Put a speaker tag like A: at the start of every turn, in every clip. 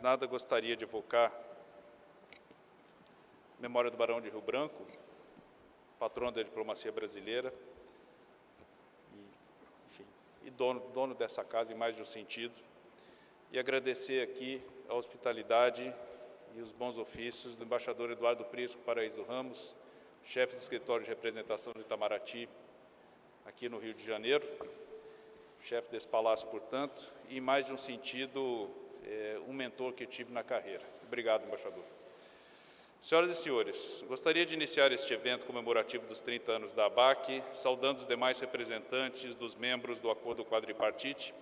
A: nada, gostaria de evocar. A memória do Barão de Rio Branco, patrono da diplomacia brasileira, e, enfim, e dono, dono dessa casa em mais de um sentido, e agradecer aqui a hospitalidade e os bons ofícios do embaixador Eduardo Prisco Paraíso Ramos, chefe do escritório de representação de Itamaraty, aqui no Rio de Janeiro, chefe desse palácio, portanto, e em mais de um sentido, é, um mentor que tive na carreira. Obrigado, embaixador. Senhoras e senhores, gostaria de iniciar este evento comemorativo dos 30 anos da ABAC, saudando os demais representantes dos membros do Acordo Quadripartite,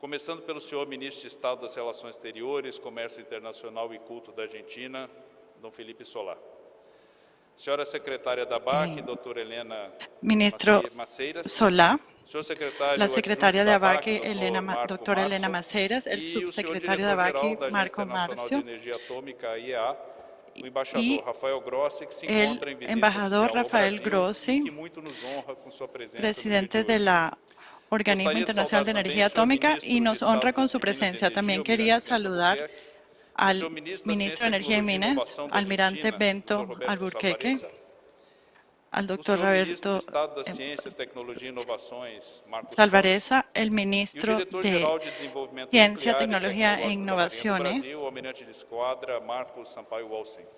A: começando pelo senhor Ministro de Estado das Relações Exteriores, Comércio Internacional e Culto da Argentina, Dom Felipe Solar. Senhora Secretária da ABAC, doutora Helena
B: Ministro
A: Maceiras, secretário
B: la secretaria de
A: adjunto da
B: ABAC, Elena, Ma- doctora Elena
A: Marzo,
B: Maceiras, el
A: e
B: subsecretario de
A: diretor-geral
B: ABAC,
A: da Agência
B: Marco Marcio, e
A: se
B: el
A: em
B: embajador Rafael Grossi,
A: e no dia
B: presidente
A: de
B: la Organismo Internacional de Energía Atómica y nos honra con su
A: e
B: presencia. También quería saludar al
A: ministro
B: de Energía y
A: e
B: Minas, almirante Bento
A: Dr.
B: Al doctor Roberto
A: Tecnologia e
B: Salvareza, el
A: e
B: ministro
A: diretor-geral
B: de Ciencia,
A: e
B: Tecnología e Innovaciones
A: Brasil, o almirante de esquadra Marcos Sampaio Wolsen. É um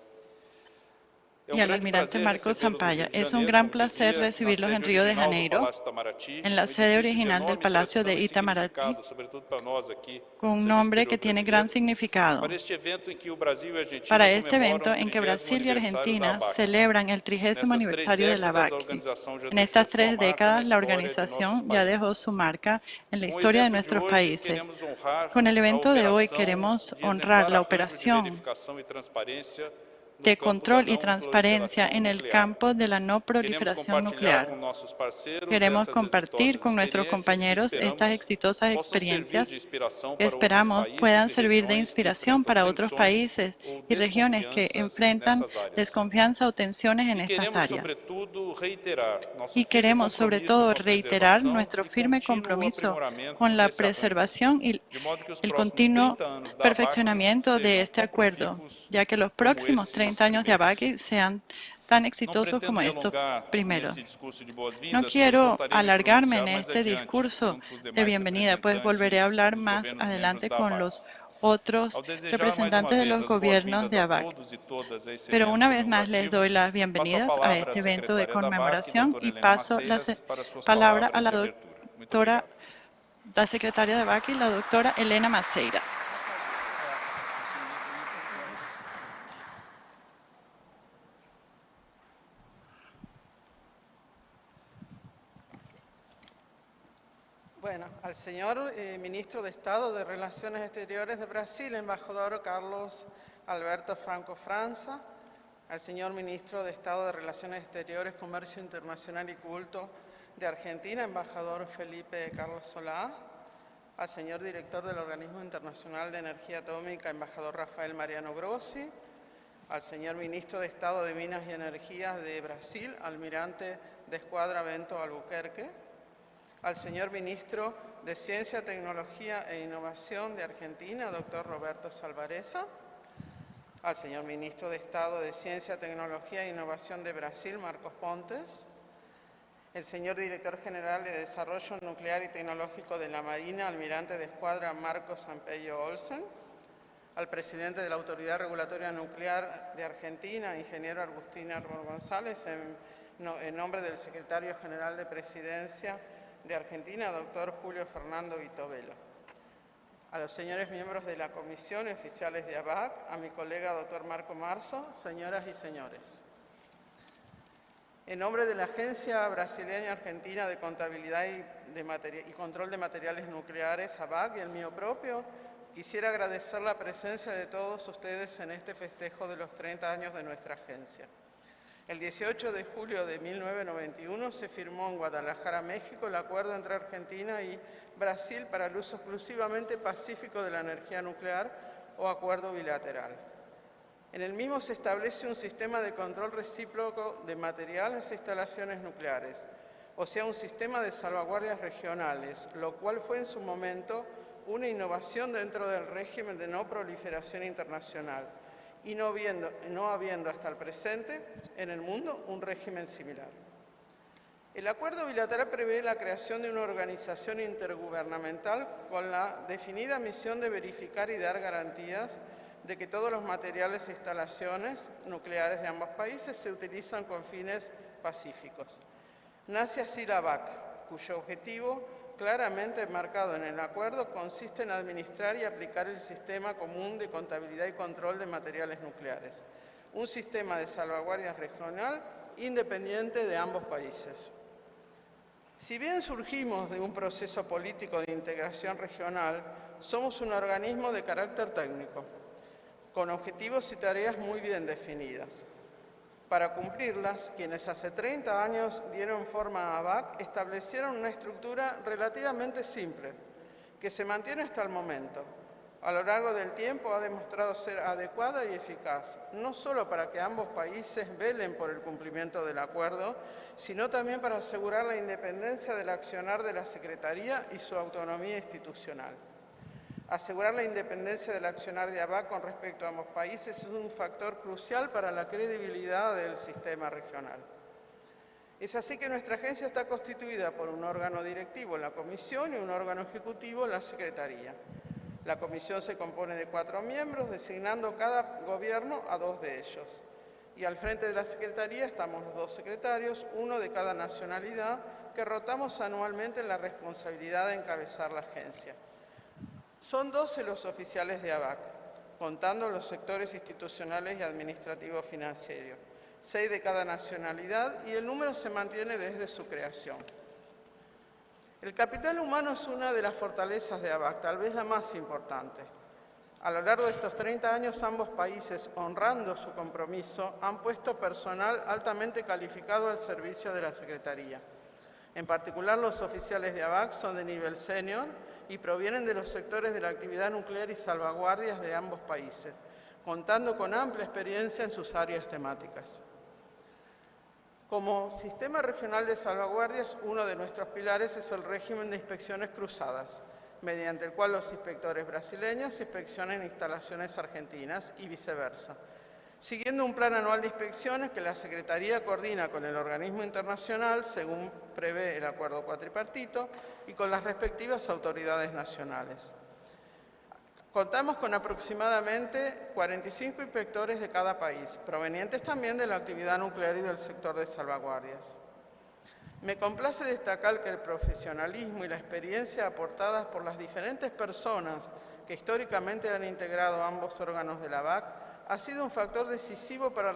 B: y al almirante Marcos
A: de
B: Es un gran placer recibirlos en Río de Janeiro, en la sede original del Palacio de Itamaraty, con un nombre que tiene gran significado.
A: para este evento
B: este en que
A: 30º
B: Brasil y Argentina
A: ABAC.
B: celebran el trigésimo aniversario de la BAC. En estas tres décadas, la organización ya dejó su marca en la historia de nuestros países. Con el evento de hoy queremos honrar la operación de control y transparencia en el campo de la no proliferación nuclear. Queremos compartir con nuestros compañeros estas exitosas experiencias que esperamos puedan servir de inspiración para otros países y regiones que enfrentan desconfianza o tensiones en estas áreas. Y queremos sobre todo reiterar nuestro firme compromiso con la preservación y el continuo
A: 30
B: perfeccionamiento de este acuerdo, ya que los próximos
A: esses
B: 30 años de. ABAC sean tan exitosos como estos primeros. No quiero alargarme en este discurso de bienvenida, pues volveré a hablar más adelante con los otros representantes de los gobiernos de ABAC. Pero una vez más les doy las bienvenidas a este evento de conmemoración y paso la palabra a la doctora, la secretaria de ABAC y la doctora Elena Maceiras.
C: Bueno, al señor eh, ministro de Estado de Relaciones Exteriores de Brasil, embajador Carlos Alberto Franco Franza, al señor ministro de Estado de Relaciones Exteriores, Comercio Internacional y Culto de Argentina, embajador Felipe Carlos Solá, al señor director del Organismo Internacional de Energía Atómica, embajador Rafael Mariano Grossi, al señor ministro de Estado de Minas y Energías de Brasil, almirante de Escuadra Bento Albuquerque, al señor ministro de Ciencia, Tecnología e Innovación de Argentina, doctor Roberto Salvareza, al señor ministro de Estado de Ciencia, Tecnología e Innovación de Brasil, Marcos Pontes, el señor director general de Desarrollo Nuclear y Tecnológico de la Marina, almirante de escuadra Marcos Sampello Olsen, al presidente de la Autoridad Regulatoria Nuclear de Argentina, ingeniero Agustín Árbol González, en, no- en nombre del secretario general de Presidencia de Argentina, doctor Julio Fernando Vitovelo. A los señores miembros de la comisión, oficiales de ABAC, a mi colega doctor Marco Marzo, señoras y señores. En nombre de la Agencia Brasileña Argentina de Contabilidad y, y Control de Materiales Nucleares, ABAC, y el mío propio, quisiera agradecer la presencia de todos ustedes en este festejo de los 30 años de nuestra agencia. El 18 de julio de 1991 se firmó en Guadalajara, México, el acuerdo entre Argentina y Brasil para el uso exclusivamente pacífico de la energía nuclear o acuerdo bilateral. En el mismo se establece un sistema de control recíproco de materiales e instalaciones nucleares, o sea, un sistema de salvaguardias regionales, lo cual fue en su momento una innovación dentro del régimen de no proliferación internacional y no, viendo, no habiendo hasta el presente en el mundo un régimen similar. El acuerdo bilateral prevé la creación de una organización intergubernamental con la definida misión de verificar y dar garantías de que todos los materiales e instalaciones nucleares de ambos países se utilizan con fines pacíficos. Nace así la BAC, cuyo objetivo claramente marcado en el acuerdo consiste en administrar y aplicar el Sistema Común de Contabilidad y Control de Materiales Nucleares, un sistema de salvaguardia regional independiente de ambos países. Si bien surgimos de un proceso político de integración regional, somos un organismo de carácter técnico, con objetivos y tareas muy bien definidas. Para cumplirlas, quienes hace 30 años dieron forma a ABAC establecieron una estructura relativamente simple, que se mantiene hasta el momento. A lo largo del tiempo ha demostrado ser adecuada y eficaz, no solo para que ambos países velen por el cumplimiento del acuerdo, sino también para asegurar la independencia del accionar de la Secretaría y su autonomía institucional. Asegurar la independencia del accionar de ABAC con respecto a ambos países es un factor crucial para la credibilidad del sistema regional. Es así que nuestra agencia está constituida por un órgano directivo, la Comisión, y un órgano ejecutivo, la Secretaría. La Comisión se compone de cuatro miembros, designando cada gobierno a dos de ellos. Y al frente de la Secretaría estamos los dos secretarios, uno de cada nacionalidad, que rotamos anualmente en la responsabilidad de encabezar la agencia. Son 12 los oficiales de ABAC, contando los sectores institucionales y administrativos financieros, seis de cada nacionalidad y el número se mantiene desde su creación. El capital humano es una de las fortalezas de ABAC, tal vez la más importante. A lo largo de estos 30 años, ambos países, honrando su compromiso, han puesto personal altamente calificado al servicio de la Secretaría. En particular, los oficiales de ABAC son de nivel senior y provienen de los sectores de la actividad nuclear y salvaguardias de ambos países, contando con amplia experiencia en sus áreas temáticas. Como sistema regional de salvaguardias, uno de nuestros pilares es el régimen de inspecciones cruzadas, mediante el cual los inspectores brasileños inspeccionan instalaciones argentinas y viceversa, siguiendo un plan anual de inspecciones que la Secretaría coordina con el organismo internacional, según prevé el acuerdo cuatripartito, y con las respectivas autoridades nacionales. Contamos con aproximadamente 45 inspectores de cada país, provenientes también de la actividad nuclear y del sector de salvaguardias. Me complace destacar que el profesionalismo y la experiencia aportadas por las diferentes personas que históricamente han integrado ambos órganos de la BAC ha sido un factor decisivo para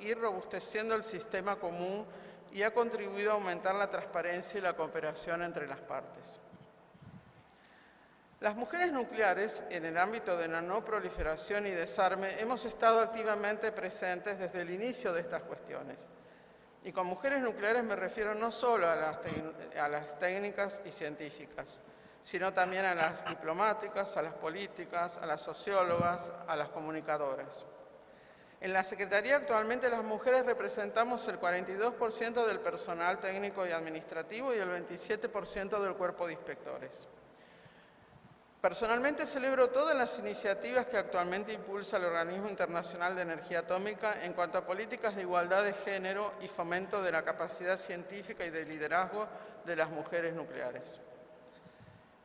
C: ir robusteciendo el sistema común y ha contribuido a aumentar la transparencia y la cooperación entre las partes. Las mujeres nucleares, en el ámbito de la no proliferación y desarme, hemos estado activamente presentes desde el inicio de estas cuestiones. Y con mujeres nucleares me refiero no solo a las, a las técnicas y científicas, sino también a las diplomáticas, a las políticas, a las sociólogas, a las comunicadoras. En la Secretaría actualmente las mujeres representamos el 42% del personal técnico y administrativo y el 27% del cuerpo de inspectores. Personalmente celebro todas las iniciativas que actualmente impulsa el Organismo Internacional de Energía Atómica en cuanto a políticas de igualdad de género y fomento de la capacidad científica y de liderazgo de las mujeres nucleares.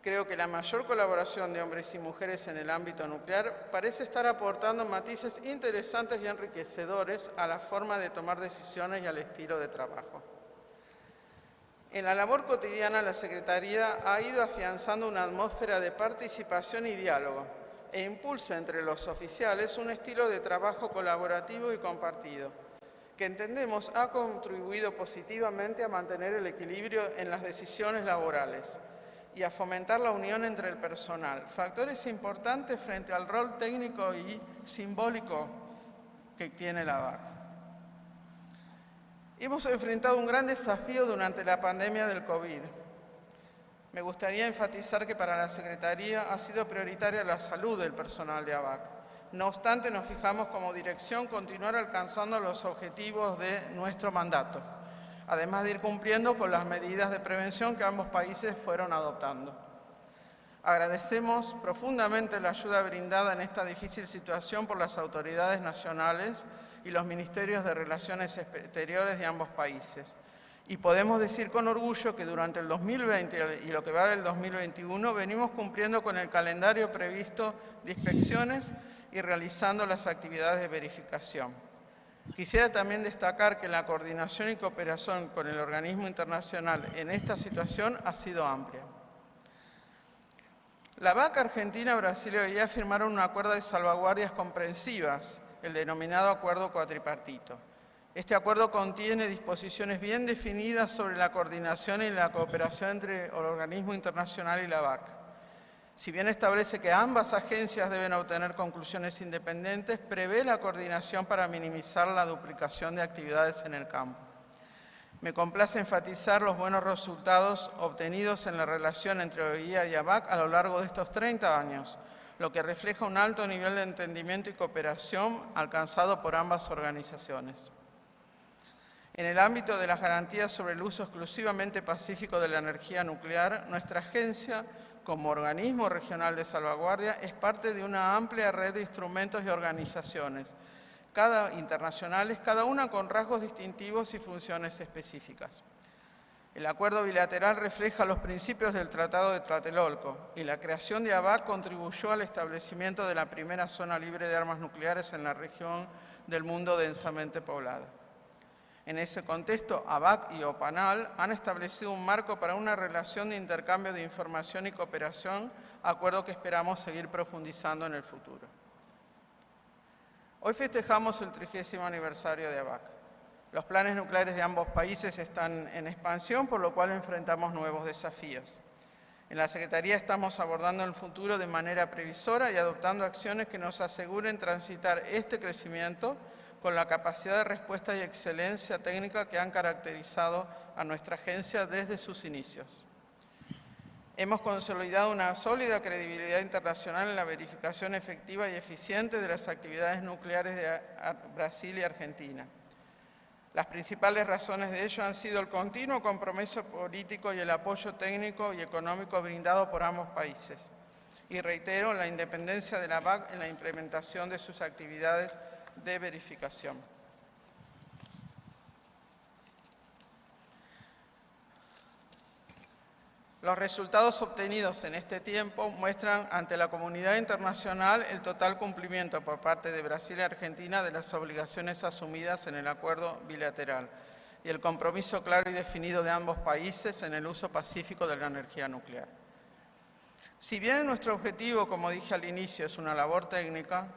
C: Creo que la mayor colaboración de hombres y mujeres en el ámbito nuclear parece estar aportando matices interesantes y enriquecedores a la forma de tomar decisiones y al estilo de trabajo. En la labor cotidiana, la Secretaría ha ido afianzando una atmósfera de participación y diálogo e impulsa entre los oficiales un estilo de trabajo colaborativo y compartido, que entendemos ha contribuido positivamente a mantener el equilibrio en las decisiones laborales y a fomentar la unión entre el personal, factores importantes frente al rol técnico y simbólico que tiene la BAC. Hemos enfrentado un gran desafío durante la pandemia del COVID. Me gustaría enfatizar que para la Secretaría ha sido prioritaria la salud del personal de ABAC. No obstante, nos fijamos como dirección continuar alcanzando los objetivos de nuestro mandato además de ir cumpliendo con las medidas de prevención que ambos países fueron adoptando. Agradecemos profundamente la ayuda brindada en esta difícil situación por las autoridades nacionales y los ministerios de Relaciones Exteriores de ambos países. Y podemos decir con orgullo que durante el 2020 y lo que va del 2021 venimos cumpliendo con el calendario previsto de inspecciones y realizando las actividades de verificación. Quisiera también destacar que la coordinación y cooperación con el organismo internacional en esta situación ha sido amplia. La VAC Argentina, Brasil y firmaron un acuerdo de salvaguardias comprensivas, el denominado Acuerdo Cuatripartito. Este acuerdo contiene disposiciones bien definidas sobre la coordinación y la cooperación entre el organismo internacional y la VAC. Si bien establece que ambas agencias deben obtener conclusiones independientes, prevé la coordinación para minimizar la duplicación de actividades en el campo. Me complace enfatizar los buenos resultados obtenidos en la relación entre OIA y ABAC a lo largo de estos 30 años, lo que refleja un alto nivel de entendimiento y cooperación alcanzado por ambas organizaciones. En el ámbito de las garantías sobre el uso exclusivamente pacífico de la energía nuclear, nuestra agencia, como organismo regional de salvaguardia, es parte de una amplia red de instrumentos y organizaciones, cada internacionales, cada una con rasgos distintivos y funciones específicas. El acuerdo bilateral refleja los principios del Tratado de Tlatelolco y la creación de ABAC contribuyó al establecimiento de la primera zona libre de armas nucleares en la región del mundo densamente poblada. En ese contexto, ABAC y OPANAL han establecido un marco para una relación de intercambio de información y cooperación, acuerdo que esperamos seguir profundizando en el futuro. Hoy festejamos el 30 aniversario de ABAC. Los planes nucleares de ambos países están en expansión, por lo cual enfrentamos nuevos desafíos. En la Secretaría estamos abordando el futuro de manera previsora y adoptando acciones que nos aseguren transitar este crecimiento con la capacidad de respuesta y excelencia técnica que han caracterizado a nuestra agencia desde sus inicios. Hemos consolidado una sólida credibilidad internacional en la verificación efectiva y eficiente de las actividades nucleares de Brasil y Argentina. Las principales razones de ello han sido el continuo compromiso político y el apoyo técnico y económico brindado por ambos países. Y reitero la independencia de la BAC en la implementación de sus actividades de verificación. Los resultados obtenidos en este tiempo muestran ante la comunidad internacional el total cumplimiento por parte de Brasil y Argentina de las obligaciones asumidas en el acuerdo bilateral y el compromiso claro y definido de ambos países en el uso pacífico de la energía nuclear. Si bien nuestro objetivo, como dije al inicio, es una labor técnica,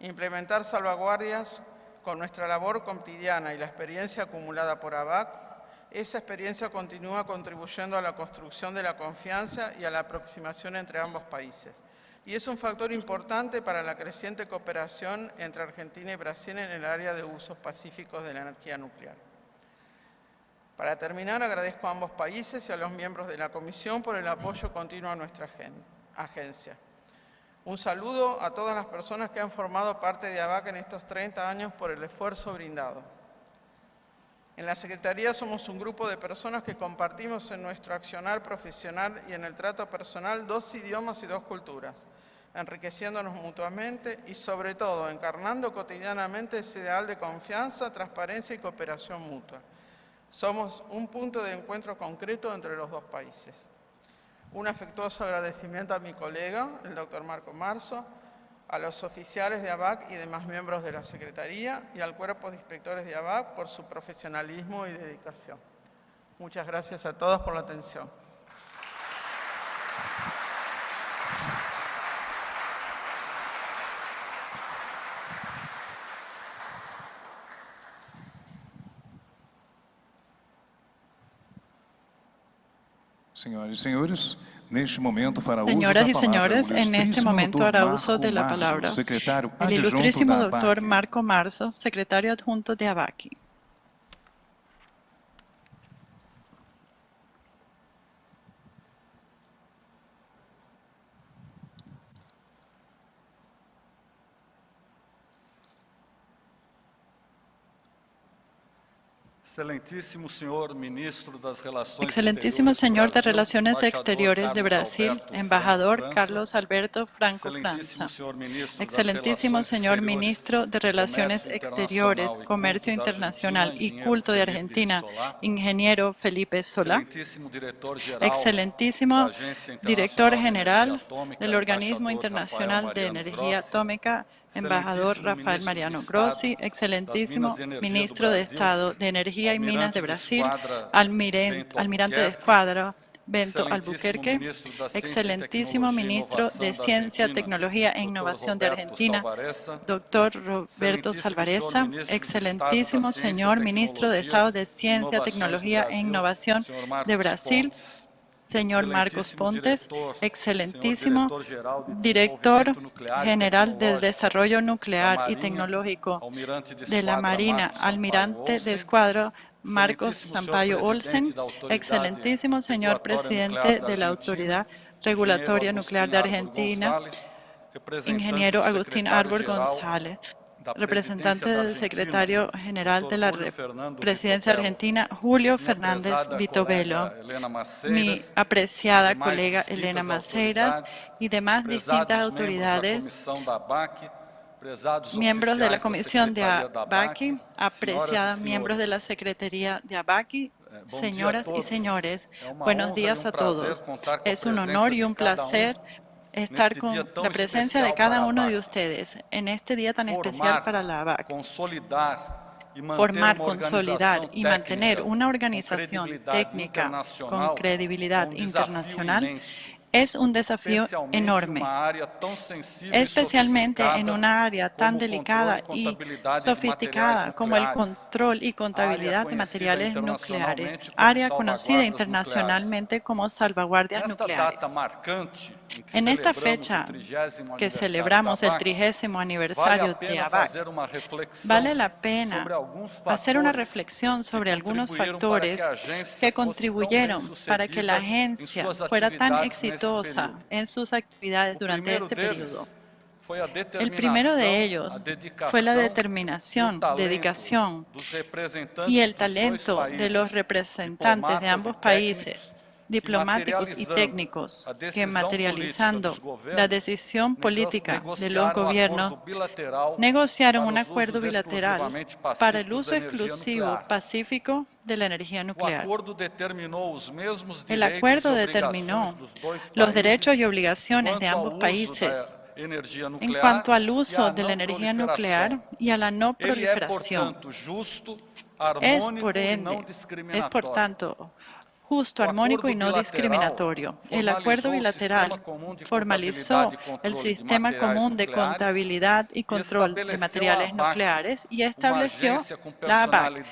C: implementar salvaguardias con nuestra labor cotidiana y la experiencia acumulada por ABAC esa experiencia continúa contribuyendo a la construcción de la confianza y a la aproximación entre ambos países. Y es un factor importante para la creciente cooperación entre Argentina y Brasil en el área de usos pacíficos de la energía nuclear. Para terminar, agradezco a ambos países y a los miembros de la Comisión por el apoyo continuo a nuestra agencia. Un saludo a todas las personas que han formado parte de ABAC en estos 30 años por el esfuerzo brindado. En la Secretaría somos un grupo de personas que compartimos en nuestro accionar profesional y en el trato personal dos idiomas y dos culturas, enriqueciéndonos mutuamente y sobre todo encarnando cotidianamente ese ideal de confianza, transparencia y cooperación mutua. Somos un punto de encuentro concreto entre los dos países. Un afectuoso agradecimiento a mi colega, el doctor Marco Marzo, a los oficiales de ABAC y demás miembros de la Secretaría y al cuerpo de inspectores de ABAC por su profesionalismo y dedicación. Muchas gracias a todos por la atención.
D: Señoras y señores,
B: Señoras y señores, en este momento hará uso de la palabra el ilustrísimo doctor Marco Marzo, secretario adjunto de ABACI.
E: Excelentísimo señor ministro
B: Excelentísimo señor de Relaciones Exteriores de Brasil, embajador Carlos Alberto Franco França. Excelentísimo señor ministro de Relaciones Exteriores, Comercio Internacional y Culto de Argentina, ingeniero Felipe Solá. Excelentísimo director general del Organismo Internacional de Energía Atómica, embajador Rafael Mariano Grossi, excelentísimo ministro de Estado de Energía y Minas de Brasil, almirante de escuadra Bento Albuquerque, excelentísimo ministro de Ciencia, Tecnología e Innovación de Argentina, doctor Roberto Salvareza, excelentísimo señor ministro de Estado de Ciencia, Tecnología e Innovación de Brasil, señor Marcos Pontes, excelentísimo director general de Desarrollo Nuclear y Tecnológico de la Marina, almirante de escuadra Marcos Sampaio Olsen, excelentísimo señor presidente de la Autoridad Regulatoria Nuclear de Argentina, ingeniero Agustín Arbor González, representante del secretario general de la presidencia argentina, Julio Fernández Vitovelo, mi apreciada colega Elena Maceiras y demás distintas autoridades, miembros de la Comisión de ABACI, apreciadas miembros de la Secretaría de ABACI, señoras y señores, buenos días a todos. Es un honor y un placer estar con la presencia de cada uno de ustedes en este día tan especial para la ABAC. Formar, consolidar y mantener una organización técnica con credibilidad internacional es un desafío enorme, especialmente en una área tan delicada y sofisticada como el control y contabilidad de materiales nucleares, área conocida internacionalmente como salvaguardias nucleares. En esta fecha que celebramos el trigésimo aniversario de ABAC, vale la pena hacer una reflexión sobre algunos factores que contribuyeron para que la agencia fuera tan exitosa en sus actividades durante este periodo. El primero de ellos fue la determinación, dedicación y el talento de los representantes de ambos países diplomáticos y técnicos que materializando la decisión política de los gobiernos negociaron un acuerdo bilateral para el uso exclusivo pacífico de la energía nuclear. El acuerdo determinó los derechos y obligaciones de ambos países en cuanto al uso de la energía nuclear y a la no proliferación. Es por ende, es por tanto justo, armónico y no discriminatorio. El acuerdo bilateral formalizó el sistema común de contabilidad y control de materiales nucleares y estableció la ABAC,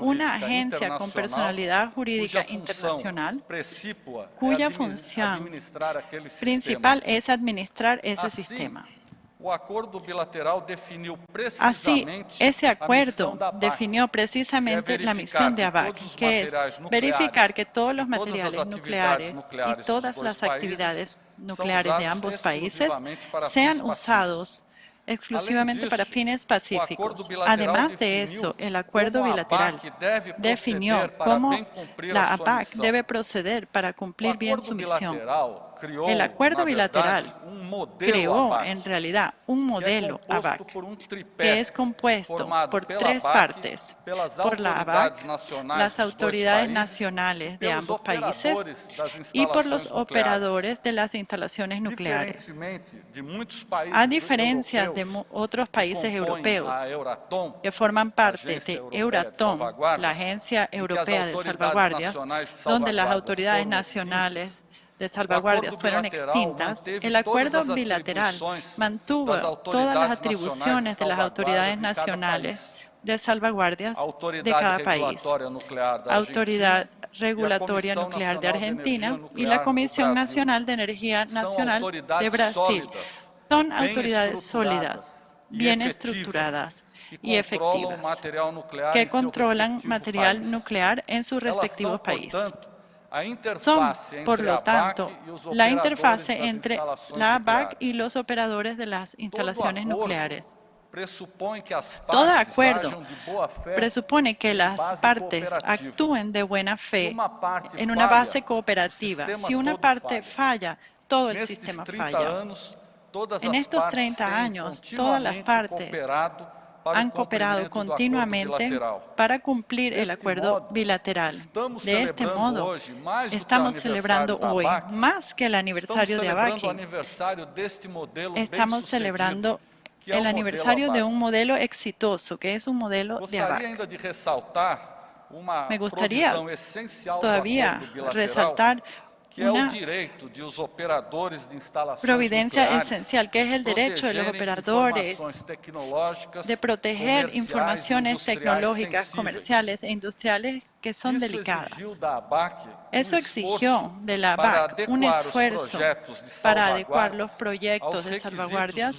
B: una agencia con personalidad jurídica internacional cuya función principal es administrar ese sistema. Así, ese acuerdo definió precisamente la misión de ABAC, que es verificar que todos los materiales nucleares y todas las actividades nucleares de ambos países sean usados exclusivamente para fines pacíficos. Además de eso, el acuerdo bilateral definió cómo la ABAC debe proceder para cumplir bien su misión. El acuerdo bilateral creó en realidad un modelo ABAC que es compuesto por tres partes, por la ABAC, las autoridades nacionales de ambos países y por los operadores de las instalaciones nucleares. A diferencia de otros países europeos que forman parte de Euratom, la Agencia Europea de Salvaguardias, donde las autoridades nacionales de salvaguardias fueron extintas, el acuerdo bilateral mantuvo todas las atribuciones de las autoridades nacionales de salvaguardias de cada país, Autoridad Regulatoria Nuclear de Argentina y la Comisión Nacional de Energía Nacional de Brasil. Son autoridades sólidas, bien estructuradas y efectivas, que controlan material nuclear en sus respectivos países. Son, por lo tanto, la interfase entre la ABAC y los operadores de las instalaciones nucleares. Todo acuerdo presupone que las partes actúen de buena fe en una base cooperativa. Si una parte falla, todo el sistema falla. En estos 30 años, todas las partes han cooperado continuamente para cumplir el acuerdo bilateral. De este modo, estamos celebrando hoy, más que el aniversario de ABAC, estamos celebrando el aniversario de un modelo exitoso, que es un modelo de ABAC. Me gustaría todavía resaltar una providencia esencial, que es el derecho de los operadores de proteger informaciones tecnológicas, comerciales e industriales que son delicadas. Eso exigió de la ABAC un esfuerzo para adecuar los proyectos de salvaguardias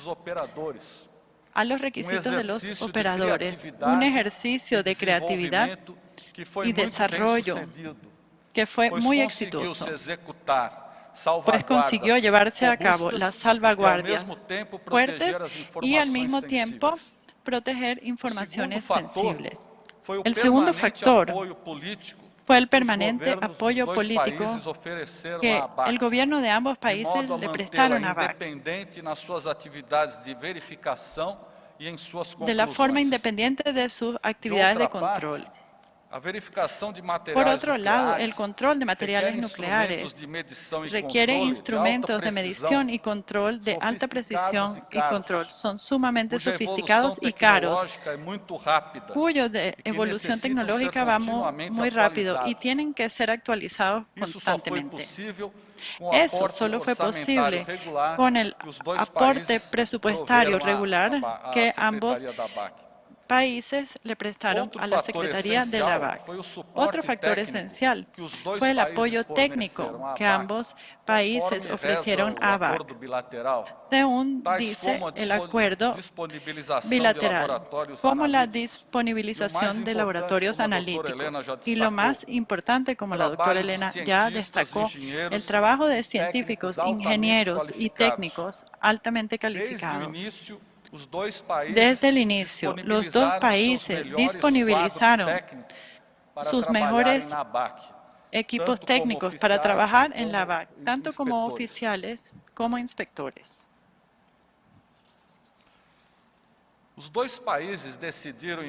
B: a los requisitos de los operadores, un ejercicio de creatividad y desarrollo que fue muy exitoso, pues consiguió llevarse a cabo las salvaguardias fuertes y al mismo tiempo proteger informaciones sensibles. El segundo factor fue el permanente apoyo político que el gobierno de ambos países le prestaron a BAC de la forma independiente de sus actividades de control. Por otro lado, el control de materiales nucleares requiere instrumentos de medición y control de alta precisión y control. Son sumamente sofisticados y caros, cuyo de evolución tecnológica va muy rápido y tienen que ser actualizados constantemente. Eso solo fue posible con el aporte presupuestario regular que ambos países le prestaron a la Secretaría de la BAC. Otro factor esencial fue el apoyo técnico que ambos países ofrecieron a BAC, según dice el acuerdo bilateral, como la disponibilización de laboratorios analíticos. Y lo más importante, como la doctora Elena ya destacó, el trabajo de científicos, ingenieros y técnicos altamente calificados. Desde el inicio, los dos países disponibilizaron sus mejores equipos técnicos para trabajar en la BAC, tanto como oficiales como inspectores. Los dos países decidieron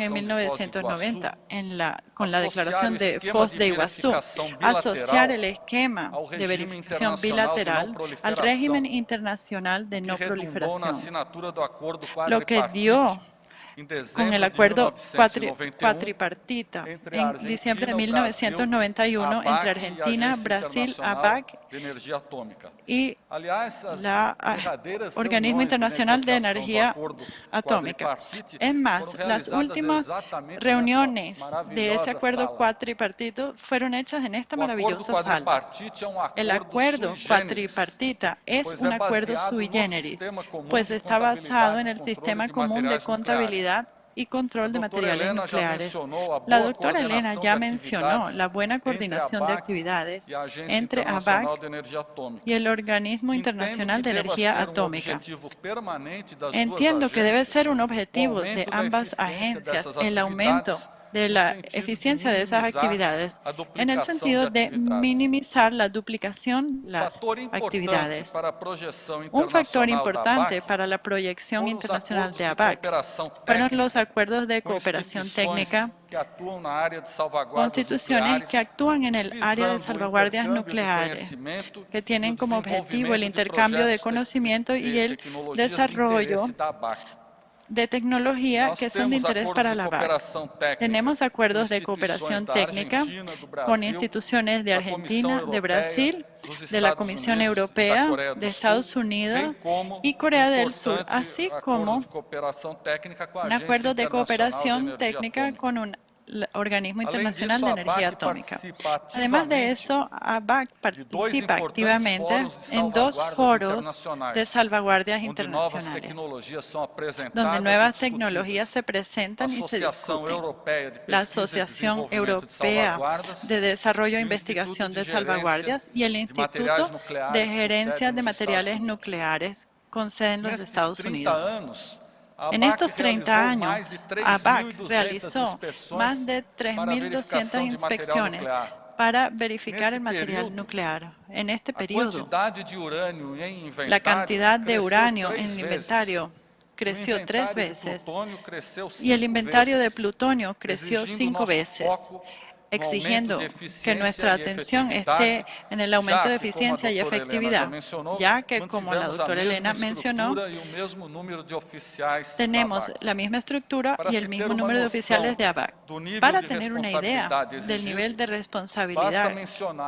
B: en 1990, en la, con la declaración de Foz de Iguazú, asociar el esquema de verificación bilateral al régimen internacional de no proliferación, lo que dio con el acuerdo cuatripartita en diciembre de 1991 entre Argentina, Brasil, ABAC y la Organismo Internacional de Energía Atómica. Es más, las últimas reuniones de ese acuerdo cuatripartito fueron hechas en esta maravillosa sala. El acuerdo cuatripartita es un acuerdo sui generis, pues está basado en el sistema común de contabilidad y control de materiales nucleares. La doctora Elena ya mencionó la buena coordinación de actividades entre ABAC y el Organismo Internacional de Energía Atómica. Entiendo que debe ser un objetivo de ambas agencias el aumento de la eficiencia de esas actividades en el sentido de minimizar la duplicación las actividades. Un factor importante para la proyección internacional de ABAC fueron los acuerdos de cooperación técnica. constituciones que actúan en el área de salvaguardias nucleares, que tienen como objetivo el intercambio de conocimiento y el desarrollo de tecnología que son de interés para la BAC. Tenemos acuerdos de cooperación técnica con instituciones de Argentina, de Brasil, de la Comisión Europea, de Estados Unidos y Corea del Sur, así como un acuerdo de cooperación técnica con un Organismo Internacional de Energía Atómica. Además de eso, ABAC participa activamente en dos foros de salvaguardias internacionales, donde nuevas tecnologías se presentan y se discuten. La Asociación Europea de Desarrollo e Investigación de Salvaguardias y el Instituto de Gerencia de Materiales Nucleares con sede en los Estados Unidos. En estos 30 años, ABAC realizó más de 3.200 inspecciones para verificar el material nuclear. En este periodo, la cantidad de uranio en el inventario creció tres veces y el inventario de plutonio creció cinco veces exigiendo que nuestra atención esté en el aumento de eficiencia y efectividad, ya que, como la doctora Elena mencionó, tenemos la misma estructura y el mismo número de oficiales de ABAC. Para tener una idea del nivel de responsabilidad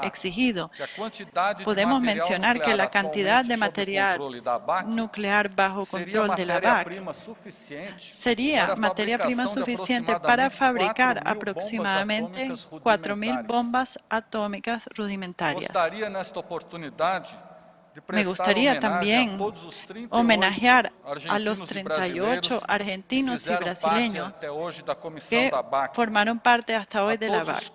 B: exigido, podemos mencionar que la cantidad de material nuclear bajo control de la ABAC sería materia prima suficiente para fabricar aproximadamente 4.000 bombas atómicas rudimentarias. Me gustaría también homenajear a los 38 argentinos y brasileños que formaron parte hasta hoy de la BAC,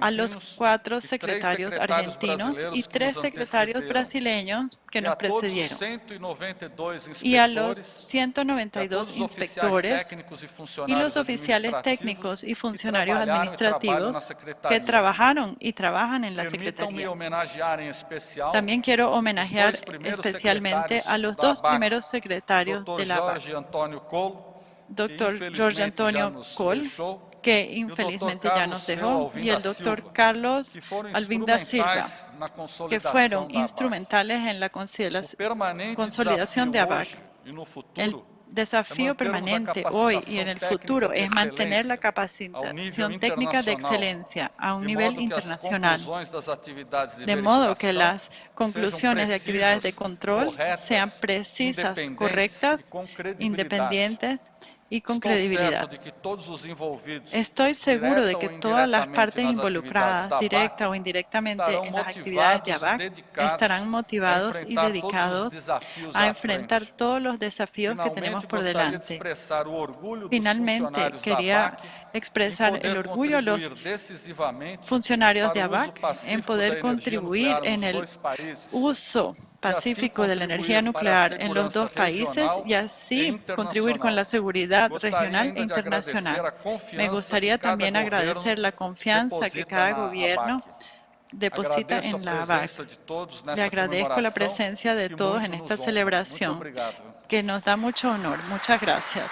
B: a los cuatro secretarios argentinos y tres secretarios brasileños que nos precedieron, y a los 192 inspectores y los oficiales técnicos y funcionarios administrativos que trabajaron y trabajan en la Secretaría. También quiero homenajear especialmente a los dos primeros secretarios de la BAC, doctor Jorge Antonio Cole, que infelizmente ya nos dejó, y el doctor Carlos Alvin da Silva, que fueron instrumentales en la consolidación de ABAC desafío permanente hoy y en el futuro es mantener la capacitación técnica de excelencia a un nivel internacional, de modo que las conclusiones de actividades de control sean precisas, correctas, independientes y con credibilidad. Estoy seguro de que todas las partes involucradas, directa o indirectamente en las actividades de ABAC, estarán motivados y dedicados a enfrentar todos los desafíos que tenemos por delante. Finalmente, quería expresar el orgullo a los funcionarios de ABAC en poder contribuir en el uso pacífico de la energía nuclear en los dos países y así contribuir con la seguridad regional e internacional. Me gustaría también agradecer la confianza que cada gobierno deposita en la ABAC. Le agradezco la presencia de todos en esta celebración, que nos da mucho honor. Muchas gracias.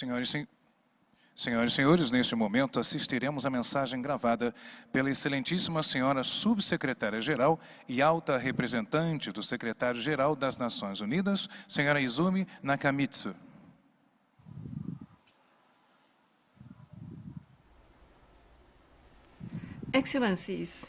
D: Senhoras e senhores, neste momento assistiremos a mensagem gravada pela excelentíssima senhora subsecretária-geral e alta representante do secretário-geral das Nações Unidas, senhora Izumi Nakamitsu.
F: Excellencies,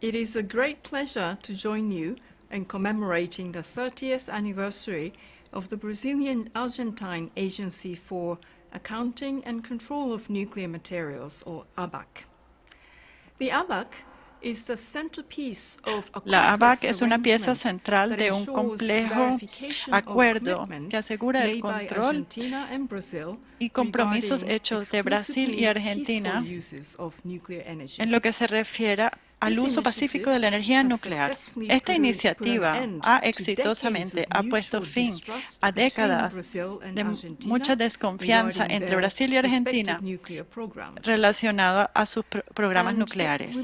F: it is a great pleasure to join you in commemorating the 30th anniversary of the Brazilian-Argentine Agency for Accounting and Control of Nuclear Materials, or ABAC. The ABAC
B: La ABAC es una pieza central de un complejo acuerdo que asegura el control y compromisos hechos de Brasil y Argentina en lo que se refiere al uso pacífico de la energía nuclear. Esta iniciativa ha exitosamente ha puesto fin a décadas de mucha desconfianza entre Brasil y Argentina relacionado a sus programas nucleares.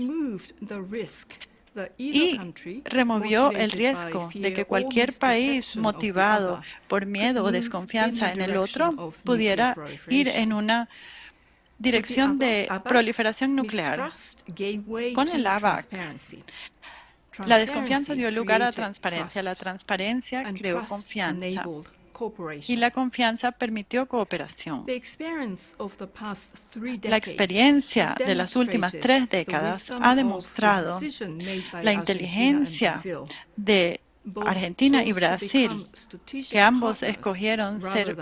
B: y removió el riesgo de que cualquier país motivado por miedo o desconfianza en el otro pudiera ir en una dirección de proliferación nuclear. Con el ABAC, la desconfianza dio lugar a transparencia. La transparencia creó confianza y la confianza permitió cooperación. La experiencia de las últimas tres décadas ha demostrado la inteligencia de Argentina y Brasil, que ambos escogieron ser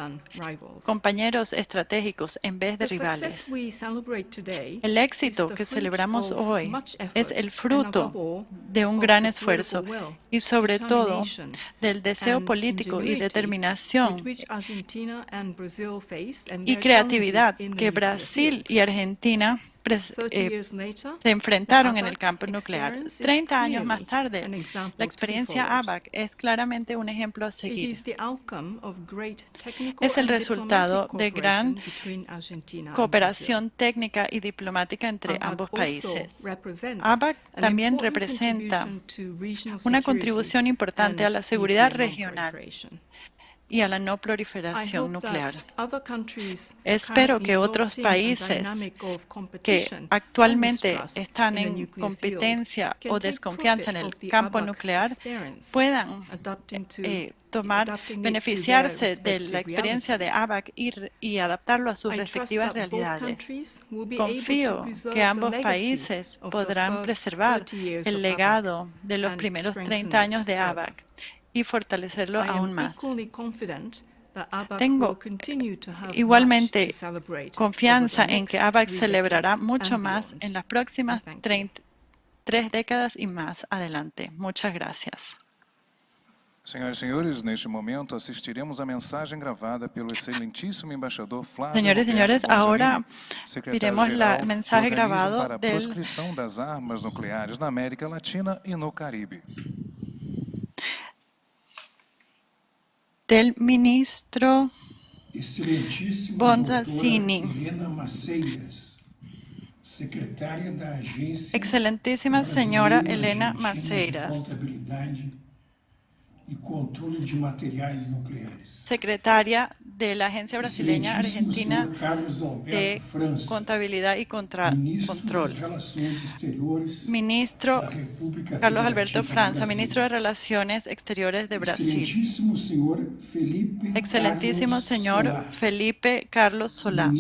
B: compañeros estratégicos en vez de rivales. El éxito que celebramos hoy es el fruto de un gran esfuerzo y sobre todo del deseo político y determinación y creatividad que Brasil y Argentina eh, se enfrentaron en el campo nuclear. Treinta años más tarde, la experiencia ABAC es claramente un ejemplo a seguir. Es el resultado de gran cooperación técnica y diplomática entre ambos países. ABAC también representa una contribución importante a la seguridad regional y a la no proliferación nuclear. Espero que otros países que actualmente están en competencia o desconfianza en el campo nuclear puedan eh, tomar, beneficiarse de la experiencia de ABAC y, y adaptarlo a sus respectivas realidades. Confío que ambos países podrán preservar el legado de los primeros 30 años de ABAC y fortalecerlo aún más. Tengo igualmente confianza en que ABAC celebrará mucho más en las próximas tres décadas y más adelante. Muchas gracias.
D: Senhoras e senhores, neste momento assistiremos a mensagem gravada pelo excelentíssimo embaixador Flávio
B: Señores y señores, ahora veremos la mensaje grabado
D: para a proscrição das armas nucleares na América Latina e no Caribe.
B: Del ministro Bonzazzini. Excelentísima señora Elena Maceiras
G: e controle de materiais nucleares.
B: Secretaria de la Agencia Brasileña Argentina de Contabilidad y Contra Control. Ministro Carlos Alberto Franza, Ministro de Relaciones Exteriores de Brasil. Excelentísimo señor Felipe Carlos Solá.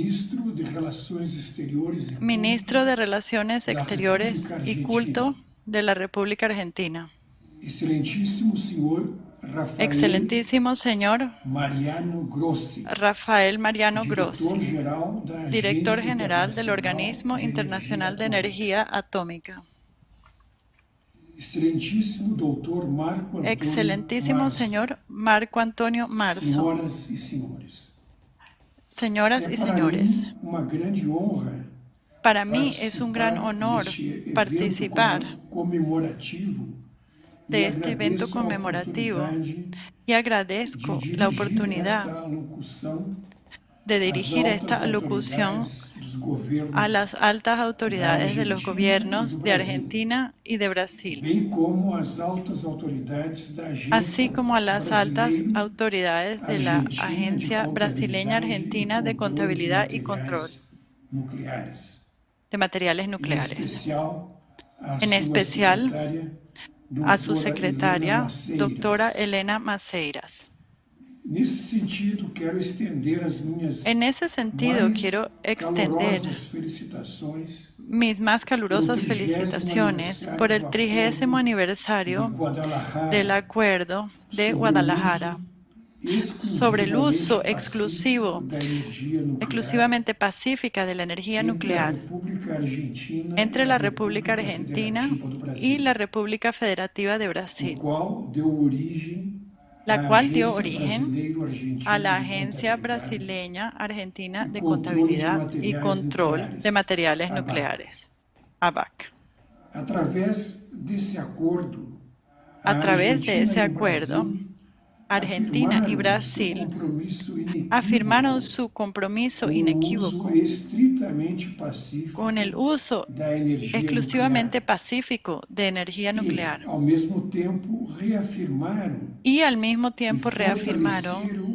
B: Ministro de Relaciones Exteriores y Culto de la República Argentina.
G: Excelentísimo señor Rafael,
B: Excelentísimo señor
G: Mariano Grossi,
B: Rafael Mariano Grossi, Director General del Organismo Internacional de Energía Atómica.
G: Excelentíssimo doutor Marco
B: Excelentísimo
G: Marzo,
B: señor Marco Antonio Marzo, señoras y señores,
G: honra
B: para mí es un gran honor participar de este evento conmemorativo y agradezco
G: de
B: la oportunidad de dirigir esta
G: governos,
B: a las altas autoridades de los gobiernos de. Argentina y de Brasil, así como a las altas autoridades de la Agencia Brasileña Argentina de Contabilidad y Control de Materiales Nucleares, En especial, a su secretaria, doctora Elena Maceiras. En ese sentido, quiero extender mis más calurosas felicitaciones por el trigésimo aniversario del Acuerdo de Guadalajara sobre el uso exclusivo, exclusivamente pacífica de la energía nuclear entre la República Argentina y la República Federativa de Brasil, la cual dio origen a la Agencia Brasileña Argentina de Contabilidad y Control de Materiales. Nucleares, ABAC. A través de ese acuerdo, Argentina y Brasil afirmaron su compromiso inequívoco con el uso exclusivamente pacífico de energía nuclear. y al mismo tiempo reafirmaron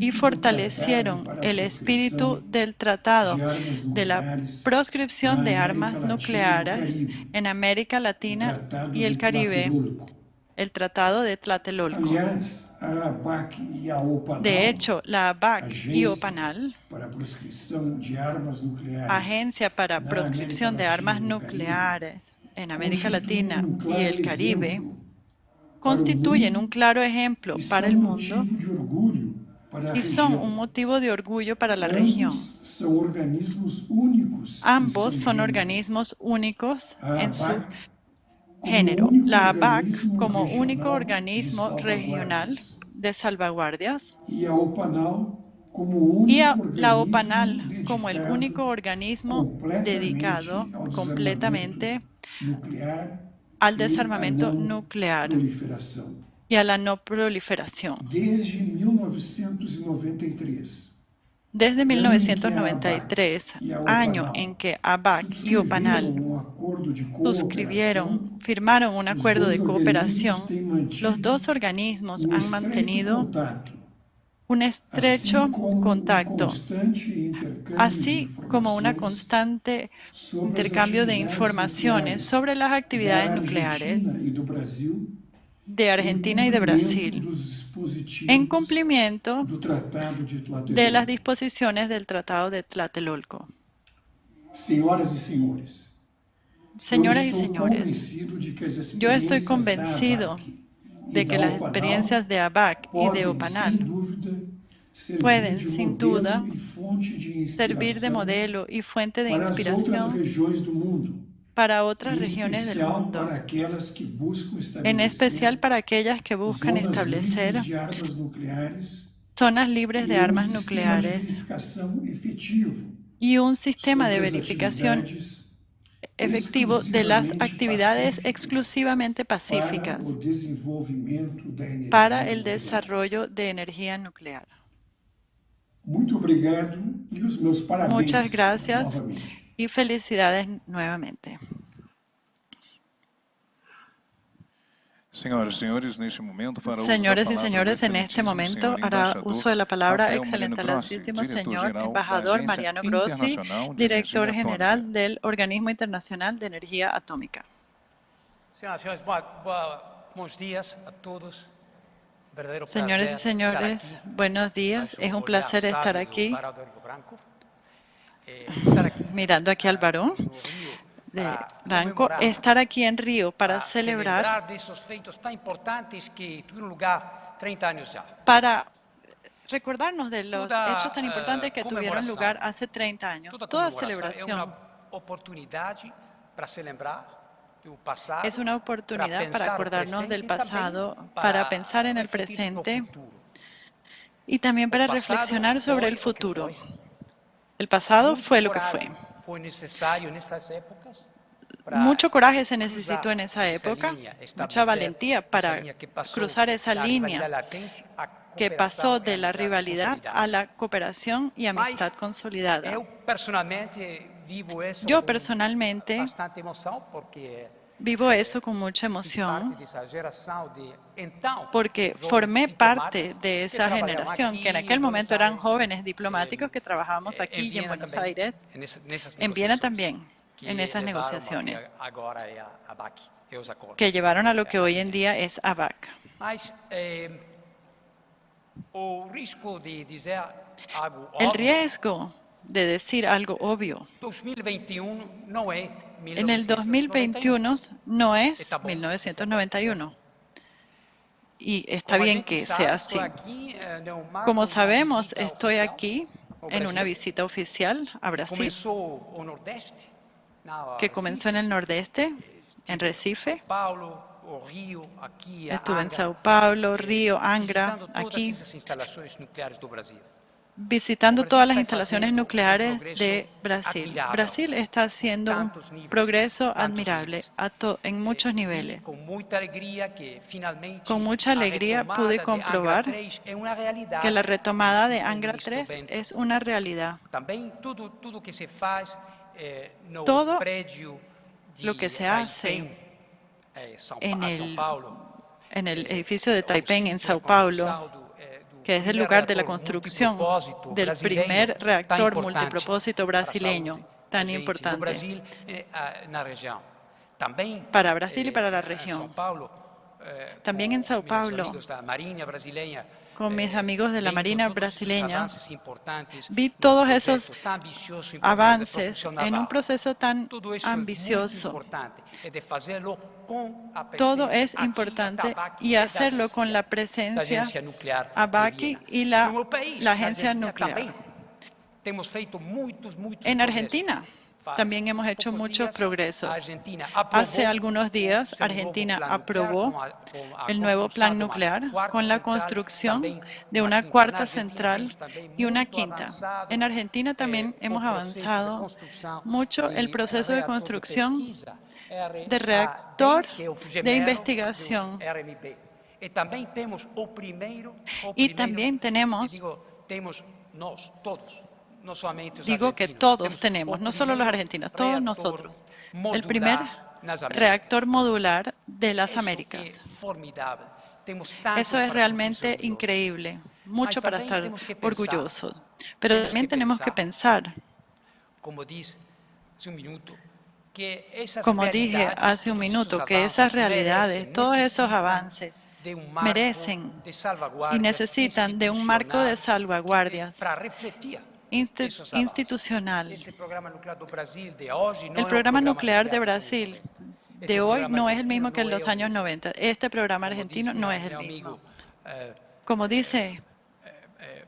B: y fortalecieron el espíritu del Tratado
G: de
B: la proscripción de armas nucleares en América Latina y el Caribe. El Tratado de Tlatelolco. De hecho, la ABAC y OPANAL, Agencia para Proscripción de Armas Nucleares en América Latina y el Caribe, constituyen un claro ejemplo para el mundo y son un motivo de orgullo para la región. Ambos son organismos únicos en su género. La ABAC como único organismo regional de salvaguardias y la OPANAL como el único organismo dedicado completamente al desarmamento nuclear y a la no proliferación. Desde 1993, año en que ABAC y OPANAL suscribieron, firmaron un acuerdo de cooperación, los dos organismos han mantenido un estrecho contacto, así como un constante intercambio de informaciones sobre las actividades nucleares de Argentina y de Brasil, en cumplimiento de las disposiciones del Tratado de Tlatelolco. Señoras y señores, yo estoy convencido de que las experiencias de ABAC y de OPANAL pueden, sin duda, servir de modelo y fuente de inspiración para otras regiones del mundo, en especial para aquellas que buscan establecer zonas libres de armas nucleares y un sistema de verificación efectivo de las actividades exclusivamente pacíficas para el desarrollo de energía nuclear. Muchas gracias y felicidades nuevamente.
D: Señores
B: y señores, en este momento hará uso de la palabra excelentísimo señor embajador Mariano Grossi, director general del Organismo Internacional de Energía Atómica. Señores y señores, buenos días. Es un placer estar aquí,
H: eh,
B: mirando aquí al varón de Ranco, estar aquí en Río para celebrar para recordarnos de los hechos tan importantes que tuvieron lugar hace 30 años. Toda celebración es una oportunidad para acordarnos del pasado, para pensar en el presente y también para reflexionar sobre el futuro. El pasado fue lo que fue. Mucho coraje se necesitó en esa época, mucha valentía para cruzar esa línea que pasó de la rivalidad a la cooperación y amistad consolidada. Yo personalmente vivo eso con mucha emoción porque formé parte de esa generación que en aquel momento eran jóvenes diplomáticos que trabajábamos aquí y en Buenos Aires, en Viena también en esas negociaciones que llevaron a lo que hoy en día es ABAC. El riesgo de decir algo obvio en el 2021 no es 1991. Y está bien que sea así. Como sabemos, estoy aquí en una visita oficial a Brasil. Que comenzó en el nordeste, en Recife. Estuve en Sao Paulo, Río, Angra, aquí, visitando todas las instalaciones nucleares de Brasil. Brasil está haciendo un progreso admirable en muchos niveles. Con mucha alegría pude comprobar que la retomada de Angra 3 es una realidad. Todo lo que se hace en el, en el edificio de Taipei en Sao Paulo, que es el lugar de la construcción del primer reactor multipropósito brasileño tan importante. Para Brasil y para la región. También en Sao Paulo, con mis amigos de la Marina brasileña, vi todos esos avances en un proceso tan ambicioso. Todo es importante y hacerlo con la presencia ABAC y la, la agencia nuclear. En Argentina también hemos hecho muchos progresos. Hace algunos días, Argentina aprobó el nuevo plan nuclear con la construcción de una cuarta central y una quinta. En Argentina también hemos avanzado mucho el proceso de construcción de reactor de investigación. Y también tenemos Digo que todos tenemos, no solo los argentinos, todos nosotros. El primer reactor modular de las Américas. Eso es realmente increíble, mucho para estar orgullosos. Pero también tenemos que pensar, como dije hace un minuto, que esas realidades, todos esos avances, merecen y necesitan de un marco de salvaguardias institucional. El programa nuclear de Brasil de hoy no es el mismo que en los años 90. Este programa argentino no es el mismo. Eh, Como dice eh, eh,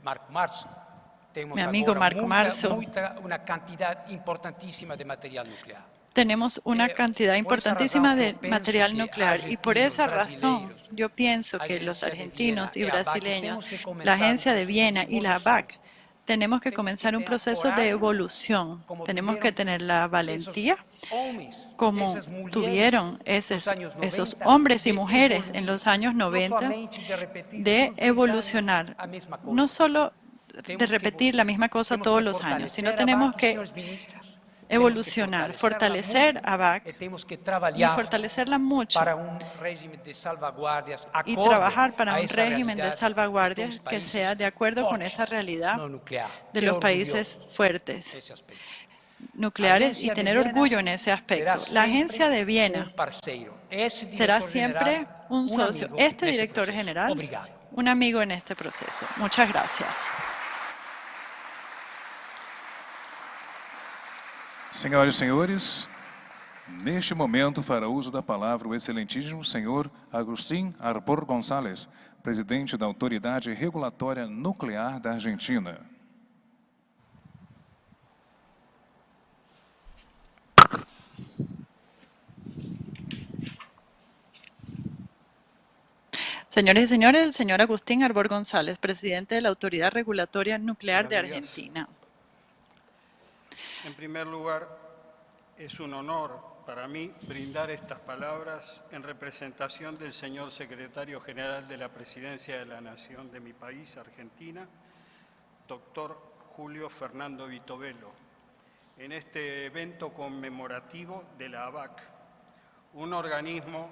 B: mi amigo Marco Marzo,
H: una cantidad importantísima de material nuclear.
B: Tenemos una cantidad importantísima de material nuclear y por esa razón yo pienso que los argentinos y brasileños, la Agencia de Viena y la BAC tenemos que comenzar un proceso de evolución. Tenemos que tener la valentía, como tuvieron esos, esos hombres y mujeres en los años 90, de evolucionar. No solo de repetir la misma cosa todos los años, sino tenemos que evolucionar, fortalecer a BAC y fortalecerla mucho y trabajar para un régimen de salvaguardias que sea de acuerdo con esa realidad de los países fuertes. nucleares y tener orgullo en ese aspecto. La agencia de Viena será siempre un socio, este director general, un amigo en este proceso. Muchas gracias.
D: Senhoras e senhores, neste momento fará uso da palavra o excelentíssimo senhor Agustín Arbor González, presidente da Autoridade Regulatória Nuclear da Argentina.
B: Señores y señores, el señor Agustín Arbor González, presidente de la Autoridad Regulatoria Nuclear de Argentina.
I: En primer lugar, es un honor para mí brindar estas palabras en representación del señor secretario general de la Presidencia de la Nación de mi país, Argentina, doctor Julio Fernando Vitovelo, en este evento conmemorativo de la ABAC, un organismo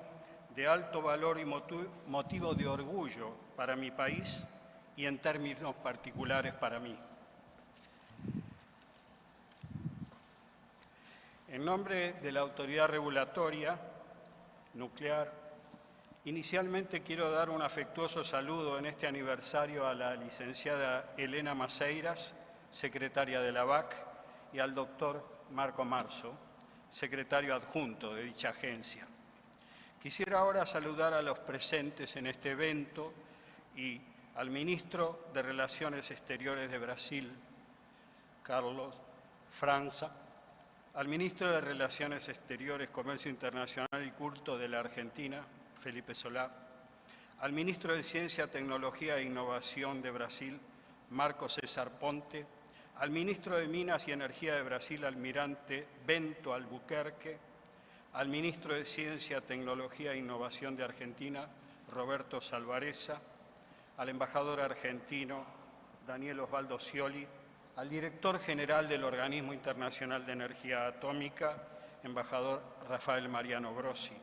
I: de alto valor y motivo de orgullo para mi país y en términos particulares para mí. En nombre de la Autoridad Regulatoria Nuclear, inicialmente quiero dar un afectuoso saludo en este aniversario a la licenciada Elena Maceiras, secretaria de la BAC, y al doctor Marco Marzo, secretario adjunto de dicha agencia. Quisiera ahora saludar a los presentes en este evento y al ministro de Relaciones Exteriores de Brasil, Carlos Franza, al ministro de Relaciones Exteriores, Comercio Internacional y Culto de la Argentina, Felipe Solá, al ministro de Ciencia, Tecnología e Innovación de Brasil, Marco César Ponte, al ministro de Minas y Energía de Brasil, almirante Bento Albuquerque, al ministro de Ciencia, Tecnología e Innovación de Argentina, Roberto Salvareza, al embajador argentino, Daniel Osvaldo Scioli, al director general del Organismo Internacional de Energía Atómica, embajador Rafael Mariano Grossi,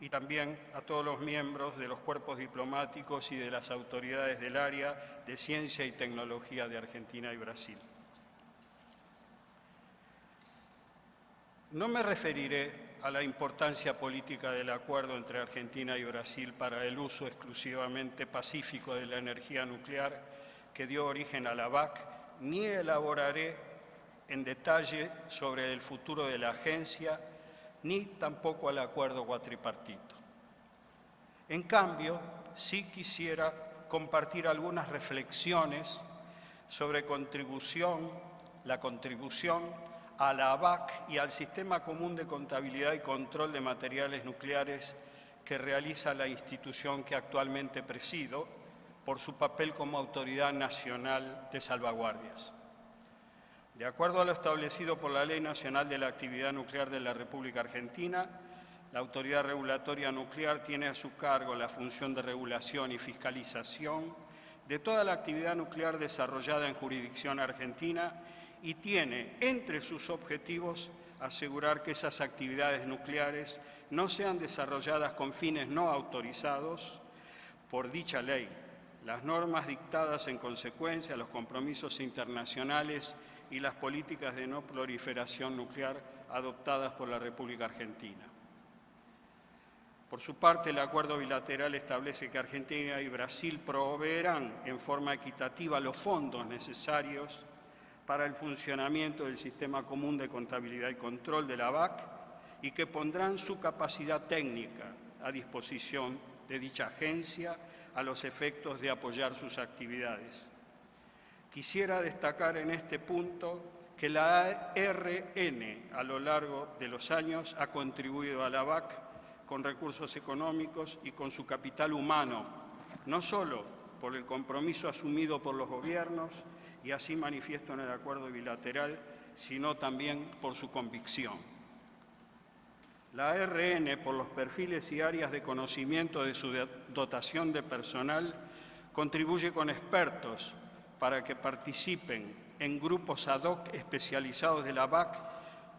I: y también a todos los miembros de los cuerpos diplomáticos y de las autoridades del área de ciencia y tecnología de Argentina y Brasil. No me referiré a la importancia política del acuerdo entre Argentina y Brasil para el uso exclusivamente pacífico de la energía nuclear que dio origen a la BAC, ni elaboraré en detalle sobre el futuro de la agencia, ni tampoco al acuerdo cuatripartito. En cambio, sí quisiera compartir algunas reflexiones sobre la contribución a la ABAC y al Sistema Común de Contabilidad y Control de Materiales Nucleares que realiza la institución que actualmente presido por su papel como Autoridad Nacional de Salvaguardias. De acuerdo a lo establecido por la Ley Nacional de la Actividad Nuclear de la República Argentina, la Autoridad Regulatoria Nuclear tiene a su cargo la función de regulación y fiscalización de toda la actividad nuclear desarrollada en jurisdicción argentina y tiene entre sus objetivos asegurar que esas actividades nucleares no sean desarrolladas con fines no autorizados por dicha ley, las normas dictadas en consecuencia, los compromisos internacionales y las políticas de no proliferación nuclear adoptadas por la República Argentina. Por su parte, el acuerdo bilateral establece que Argentina y Brasil proveerán en forma equitativa los fondos necesarios para el funcionamiento del Sistema Común de Contabilidad y Control de la BAC y que pondrán su capacidad técnica a disposición de dicha agencia a los efectos de apoyar sus actividades. Quisiera destacar en este punto que la ARN a lo largo de los años ha contribuido a la BAC con recursos económicos y con su capital humano, no solo por el compromiso asumido por los gobiernos, y así manifiesto en el acuerdo bilateral, sino también por su convicción. La ARN, por los perfiles y áreas de conocimiento de su dotación de personal, contribuye con expertos para que participen en grupos ad hoc especializados de la BAC,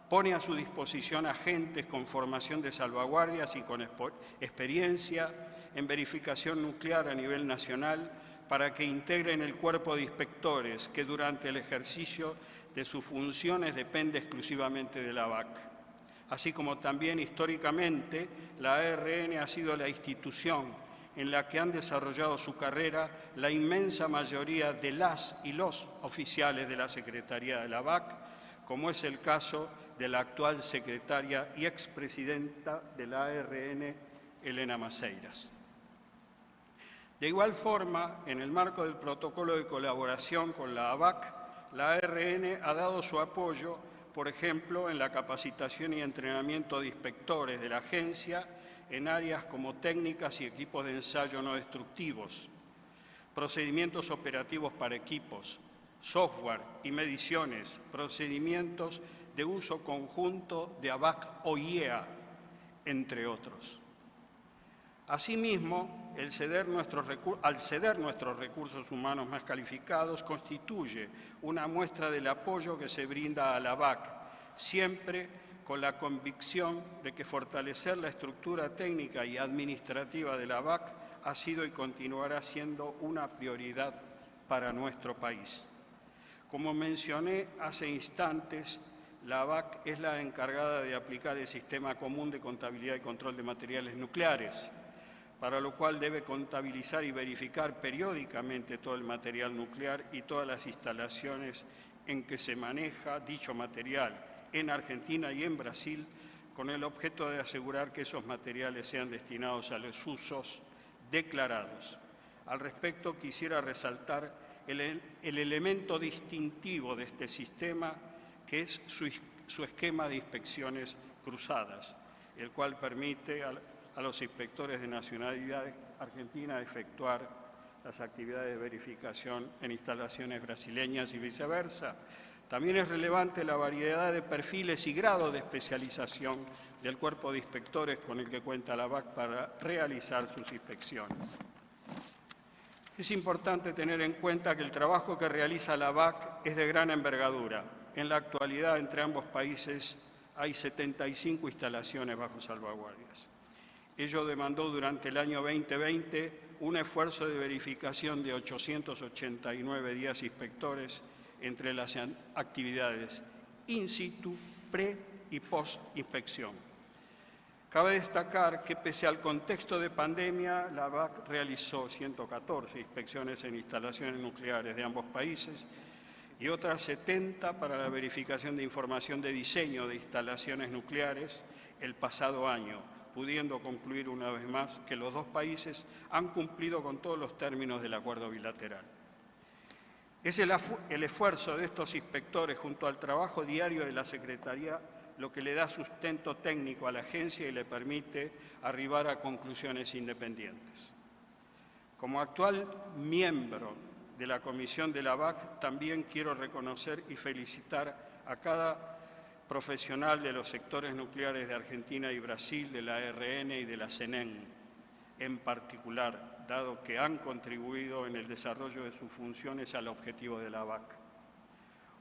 I: pone a su disposición agentes con formación de salvaguardias y con experiencia en verificación nuclear a nivel nacional para que integren el cuerpo de inspectores que durante el ejercicio de sus funciones depende exclusivamente de la BAC. Así como también históricamente la ARN ha sido la institución en la que han desarrollado su carrera la inmensa mayoría de las y los oficiales de la Secretaría de la BAC, como es el caso de la actual secretaria y expresidenta de la ARN, Elena Maceiras. De igual forma, en el marco del protocolo de colaboración con la ABAC, la ARN ha dado su apoyo, por ejemplo, en la capacitación y entrenamiento de inspectores de la agencia en áreas como técnicas y equipos de ensayo no destructivos, procedimientos operativos para equipos, software y mediciones, procedimientos de uso conjunto de ABAC o IEA, entre otros. Asimismo, al ceder nuestros recursos humanos más calificados constituye una muestra del apoyo que se brinda a la BAC, siempre con la convicción de que fortalecer la estructura técnica y administrativa de la BAC ha sido y continuará siendo una prioridad para nuestro país. Como mencioné hace instantes, la BAC es la encargada de aplicar el Sistema Común de Contabilidad y Control de Materiales Nucleares, para lo cual debe contabilizar y verificar periódicamente todo el material nuclear y todas las instalaciones en que se maneja dicho material en Argentina y en Brasil, con el objeto de asegurar que esos materiales sean destinados a los usos declarados. Al respecto, quisiera resaltar el, elemento distintivo de este sistema, que es su, esquema de inspecciones cruzadas, el cual permite a los inspectores de nacionalidad argentina efectuar las actividades de verificación en instalaciones brasileñas y viceversa. También es relevante la variedad de perfiles y grados de especialización del cuerpo de inspectores con el que cuenta la BAC para realizar sus inspecciones. Es importante tener en cuenta que el trabajo que realiza la BAC es de gran envergadura. En la actualidad, entre ambos países, hay 75 instalaciones bajo salvaguardias. Ello demandó durante el año 2020 un esfuerzo de verificación de 889 días inspectores entre las actividades in situ, pre y post inspección. Cabe destacar que pese al contexto de pandemia, la BAC realizó 114 inspecciones en instalaciones nucleares de ambos países y otras 70 para la verificación de información de diseño de instalaciones nucleares el pasado año, pudiendo concluir una vez más que los dos países han cumplido con todos los términos del acuerdo bilateral. Es el, esfuerzo de estos inspectores junto al trabajo diario de la Secretaría lo que le da sustento técnico a la agencia y le permite arribar a conclusiones independientes. Como actual miembro de la Comisión de la BAC, también quiero reconocer y felicitar a cada profesional de los sectores nucleares de Argentina y Brasil, de la RN y de la CENEN en particular, dado que han contribuido en el desarrollo de sus funciones al objetivo de la BAC.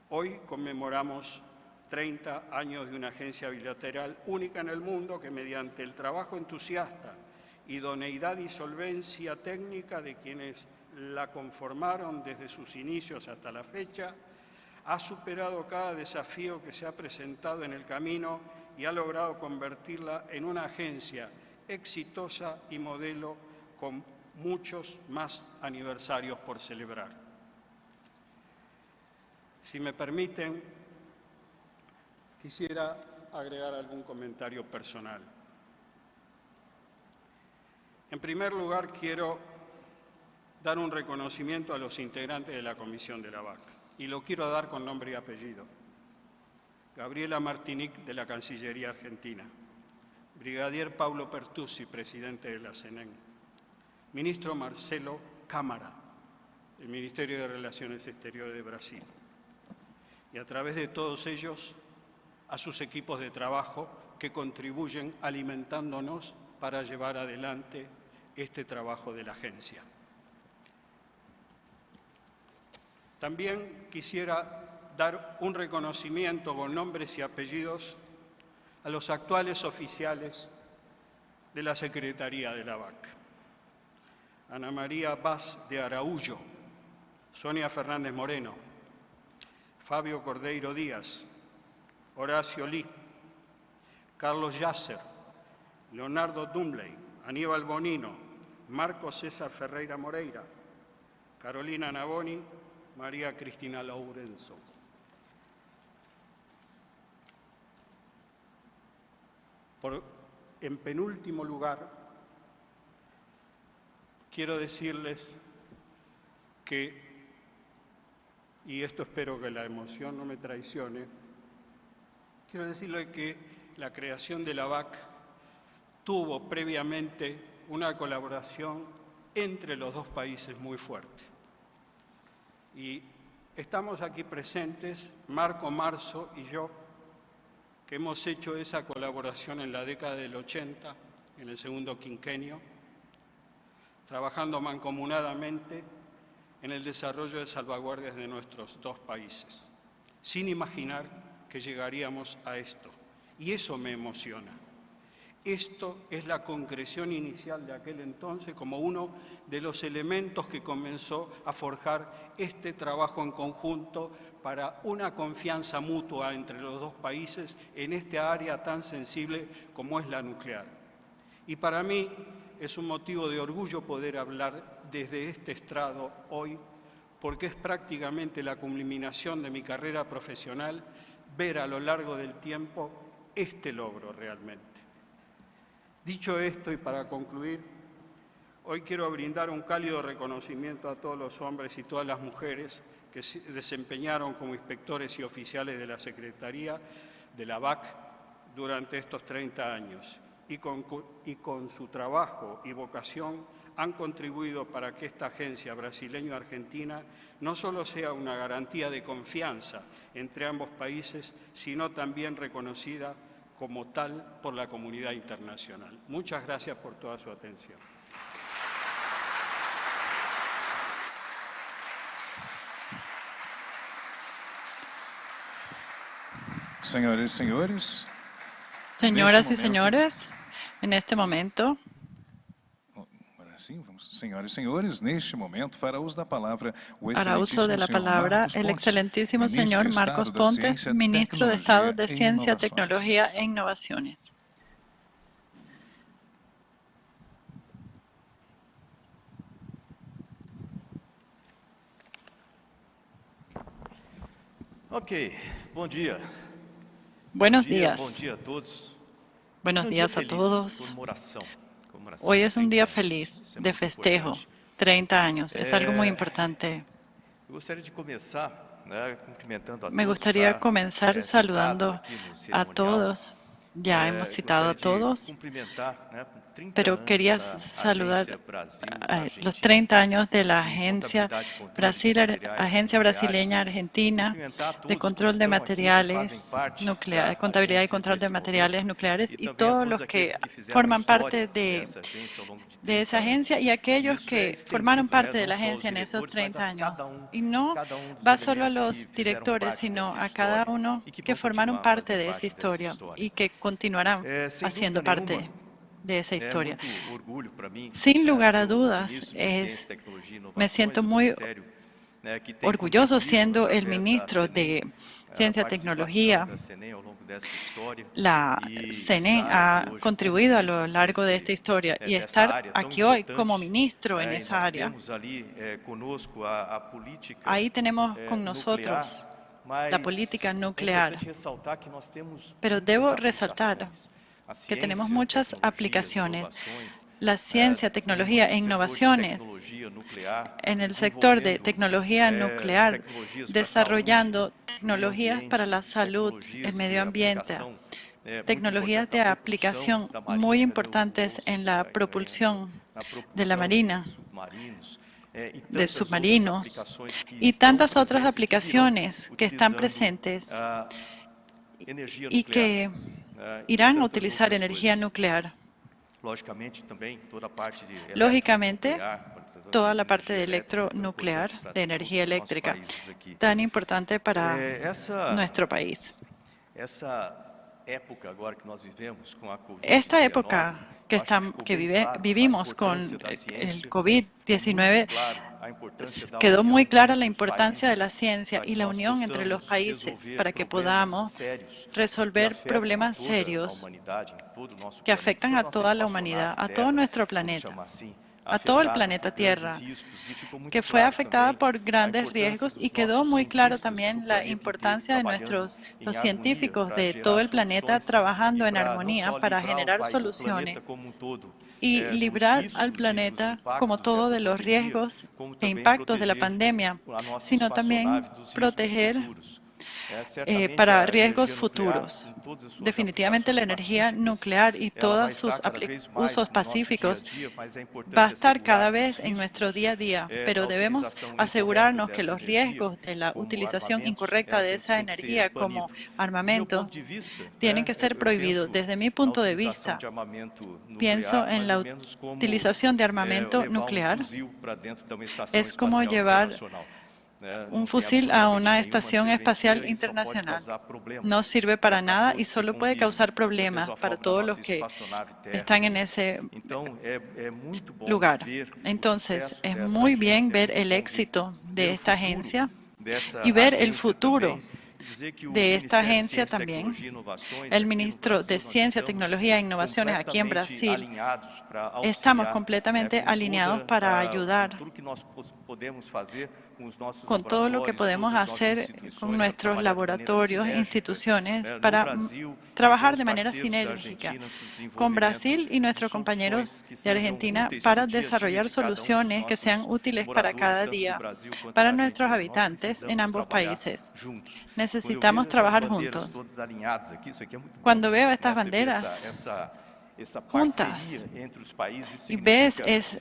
I: Hoy conmemoramos 30 años de una agencia bilateral única en el mundo que mediante el trabajo entusiasta, idoneidad y solvencia técnica de quienes la conformaron desde sus inicios hasta la fecha, ha superado cada desafío que se ha presentado en el camino y ha logrado convertirla en una agencia exitosa y modelo con muchos más aniversarios por celebrar. Si me permiten, quisiera agregar algún comentario personal. En primer lugar, quiero dar un reconocimiento a los integrantes de la Comisión de la VAC y lo quiero dar con nombre y apellido. Gabriela Martinic, de la Cancillería Argentina. Brigadier Paulo Pertusi, presidente de la CENEN. Ministro Marcelo Cámara, del Ministerio de Relaciones Exteriores de Brasil. Y a través de todos ellos, a sus equipos de trabajo que contribuyen alimentándonos para llevar adelante este trabajo de la agencia. También quisiera dar un reconocimiento con nombres y apellidos a los actuales oficiales de la Secretaría de la BAC. Ana María Vaz de Araújo, Sonia Fernández Moreno, Fabio Cordeiro Díaz, Horacio Lee, Carlos Yasser, Leonardo Dumley, Aníbal Bonino, Marco César Ferreira Moreira, Carolina Navoni María Cristina Laurenzo. en penúltimo lugar, quiero decirles que, y esto espero que la emoción no me traicione, quiero decirles que la creación de la VAC tuvo previamente una colaboración entre los dos países muy fuerte. Y estamos aquí presentes, Marco Marzo y yo, que hemos hecho esa colaboración en la década del 80, en el segundo quinquenio, trabajando mancomunadamente en el desarrollo de salvaguardias de nuestros dos países, sin imaginar que llegaríamos a esto. Y eso me emociona. Esto es la concreción inicial de aquel entonces como uno de los elementos que comenzó a forjar este trabajo en conjunto para una confianza mutua entre los dos países en esta área tan sensible como es la nuclear. Y para mí es un motivo de orgullo poder hablar desde este estrado hoy, porque es prácticamente la culminación de mi carrera profesional ver a lo largo del tiempo este logro realmente. Dicho esto y para concluir, hoy quiero brindar un cálido reconocimiento a todos los hombres y todas las mujeres que se desempeñaron como inspectores y oficiales de la Secretaría de la BAC durante estos 30 años y con, y con su trabajo y vocación han contribuido para que esta agencia brasileño-argentina no solo sea una garantía de confianza entre ambos países, sino también reconocida como tal por la comunidad internacional. Muchas gracias por toda su atención.
D: Señores y señores.
B: Señoras y señores, en este momento
D: Sim, vamos, senhoras y senhores, neste momento fará uso da palavra o
B: Para uso de la palabra el excelentísimo señor Marcos Pontes, ministro de Estado de e Ciencia, Tecnología e Innovaciones. Ok, bom dia.
J: Buenos días.
B: Bom dia a todos.
J: Buenos
B: um
J: días a todos. Hoy es un día feliz, de festejo, 30 años, es algo muy importante. Me gustaría comenzar saludando a todos. Ya hemos citado a todos pero quería saludar los 30 años de la Agencia, Brasil, Agencia Brasileña Argentina de Control de Materiales Nucleares, Contabilidad y Control de Materiales Nucleares y todos los que forman parte de esa agencia y aquellos que formaron parte de la agencia en esos 30 años. Y no va solo a los directores, sino a cada uno
B: que
J: formaron parte de esa historia y que continuarán haciendo parte de esa historia. Sin lugar a dudas, es, me siento muy orgulloso siendo el ministro de Ciencia y Tecnología. La
B: CENE
J: ha contribuido a lo largo de esta historia y estar aquí hoy como ministro en esa área. Ahí tenemos con nosotros la política nuclear, pero debo resaltar que tenemos muchas aplicaciones. La ciencia, tecnología e innovaciones en el sector de tecnología nuclear, desarrollando tecnologías para la salud, el medio ambiente, tecnologías de aplicación muy importantes en la propulsión de la marina, de submarinos y tantas otras aplicaciones que están presentes y que Irán a utilizar energía nuclear. Lógicamente, toda la parte de electronuclear, de energía eléctrica, tan importante para nuestro país. Esta época que, vivimos con el COVID-19 quedó muy clara la importancia de la ciencia y la unión entre los países para que podamos resolver problemas serios que afectan a toda la humanidad, a todo nuestro planeta a todo el planeta Tierra, que fue afectada por grandes riesgos y quedó muy claro también la importancia de nuestros los científicos de todo el planeta trabajando en armonía para generar soluciones y librar al planeta como todo de los riesgos e impactos de la pandemia, sino también proteger
B: eh,
J: para riesgos futuros. Definitivamente la energía nuclear y todos sus usos pacíficos va a estar cada vez en nuestro día a día, pero debemos asegurarnos que los riesgos de la utilización incorrecta de esa energía como armamento tienen que ser prohibidos. Desde mi punto de vista, pienso en la utilización de armamento nuclear. Es como llevar un fusil a una estación espacial internacional. No sirve para nada y solo puede causar problemas para todos los que están en ese lugar. Entonces, es muy bien ver el éxito de esta agencia y ver el futuro de esta agencia también, el ministro de Ciencia, Tecnología e Innovaciones aquí en
B: em
J: Brasil, estamos completamente alineados para ayudar con todo lo que podemos hacer con nuestros laboratorios, instituciones, para trabajar de manera sinérgica con Brasil y nuestros compañeros de Argentina para desarrollar soluciones que sean útiles para cada día, para nuestros habitantes en ambos países. Necesitamos trabajar juntos. Cuando veo estas banderas, juntas y ves es,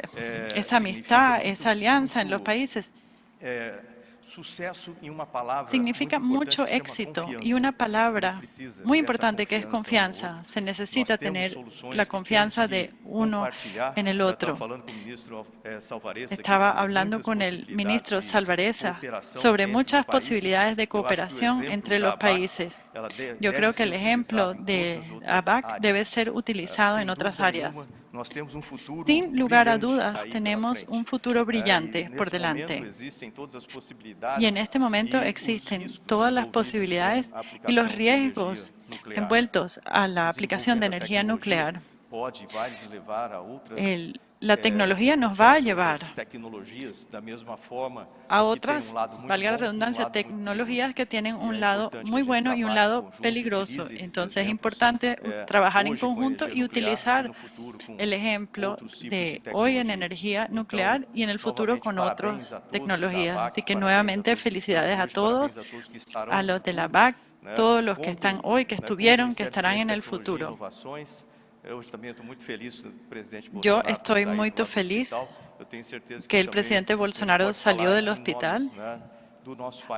J: esa amistad, esa alianza en los países, Significa mucho éxito y una palabra muy importante que es confianza. Se necesita tener la confianza de uno en el otro. Estaba hablando con el ministro Salvareza sobre muchas posibilidades de cooperación entre los países. Yo creo que el ejemplo de ABAC debe ser utilizado en otras áreas. Sin lugar a dudas, tenemos un futuro brillante por delante.
B: Y en este momento existen todas las posibilidades y los riesgos envueltos a la aplicación de energía nuclear la tecnología nos va a llevar a otras, valga la redundancia, tecnologías que tienen un lado muy bueno y un lado peligroso. Entonces es importante trabajar en conjunto y utilizar el ejemplo de hoy en energía nuclear y en el futuro con otras tecnologías. Así que nuevamente felicidades a todos, a los de la BAC, todos los que están hoy, que estuvieron, que estarán en el futuro. Yo estoy muy feliz que el presidente Bolsonaro salió del hospital,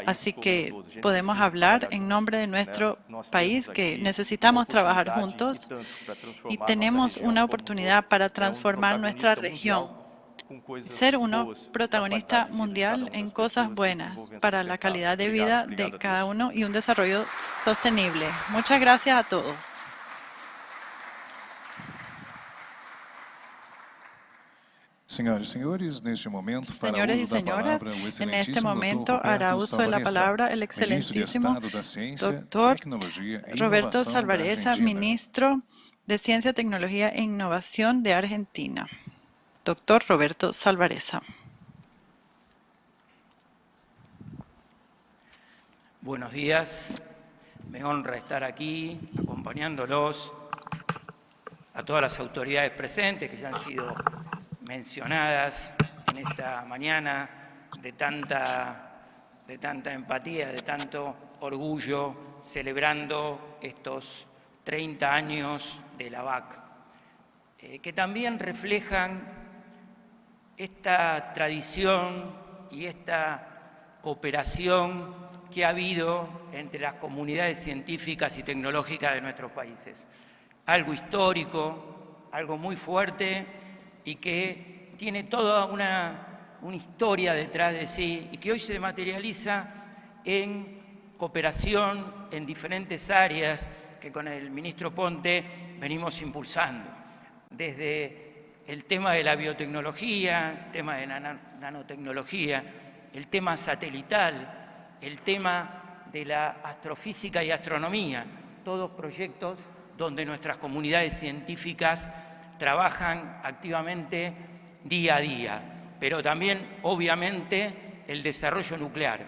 B: así que podemos hablar en nombre de nuestro país que necesitamos trabajar juntos y tenemos una oportunidad para transformar nuestra región, ser uno protagonista mundial en cosas buenas para la calidad de vida de cada uno y un desarrollo sostenible. Muchas gracias a todos.
D: Señores y señores, en este momento,
B: en este momento hará uso de la palabra el excelentísimo doctor Roberto Salvareza, ministro de Ciencia, Tecnología e Innovación de Argentina. Doctor Roberto Salvareza.
K: Buenos días, me honra estar aquí acompañándolos a todas las autoridades presentes que ya han sido mencionadas en esta mañana de tanta, de tanta empatía, de tanto orgullo, celebrando estos 30 años de la VAC, eh, que también reflejan esta tradición y esta cooperación que ha habido entre las comunidades científicas y tecnológicas de nuestros países. Algo histórico, algo muy fuerte y que tiene toda una, historia detrás de sí y que hoy se materializa en cooperación en diferentes áreas que con el ministro Ponte venimos impulsando, desde el tema de la biotecnología, el tema de la nanotecnología, el tema satelital, el tema de la astrofísica y astronomía, todos proyectos donde nuestras comunidades científicas trabajan activamente día a día, pero también, obviamente, el desarrollo nuclear.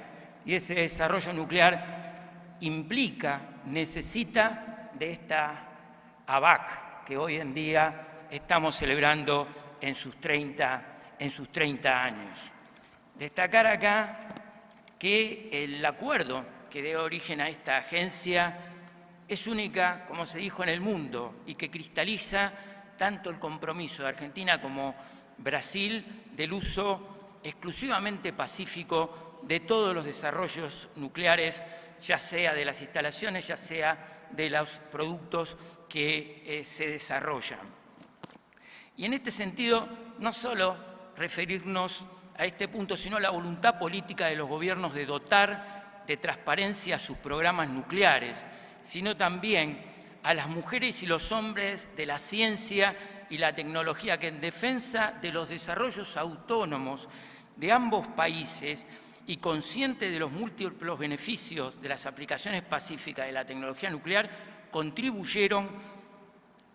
K: Y ese desarrollo nuclear implica, necesita de esta ABAC que hoy en día estamos celebrando en sus 30, en sus 30 años. Destacar acá que el acuerdo que dio origen a esta agencia es única, como se dijo, en el mundo y que cristaliza tanto el compromiso de Argentina como Brasil del uso exclusivamente pacífico de todos los desarrollos nucleares, ya sea de las instalaciones, ya sea de los productos que eh, se desarrollan. Y en este sentido, no solo referirnos a este punto, sino la voluntad política de los gobiernos de dotar de transparencia sus programas nucleares, sino también a las mujeres y los hombres de la ciencia y la tecnología que en defensa de los desarrollos autónomos de ambos países y consciente de los múltiples beneficios de las aplicaciones pacíficas de la tecnología nuclear, contribuyeron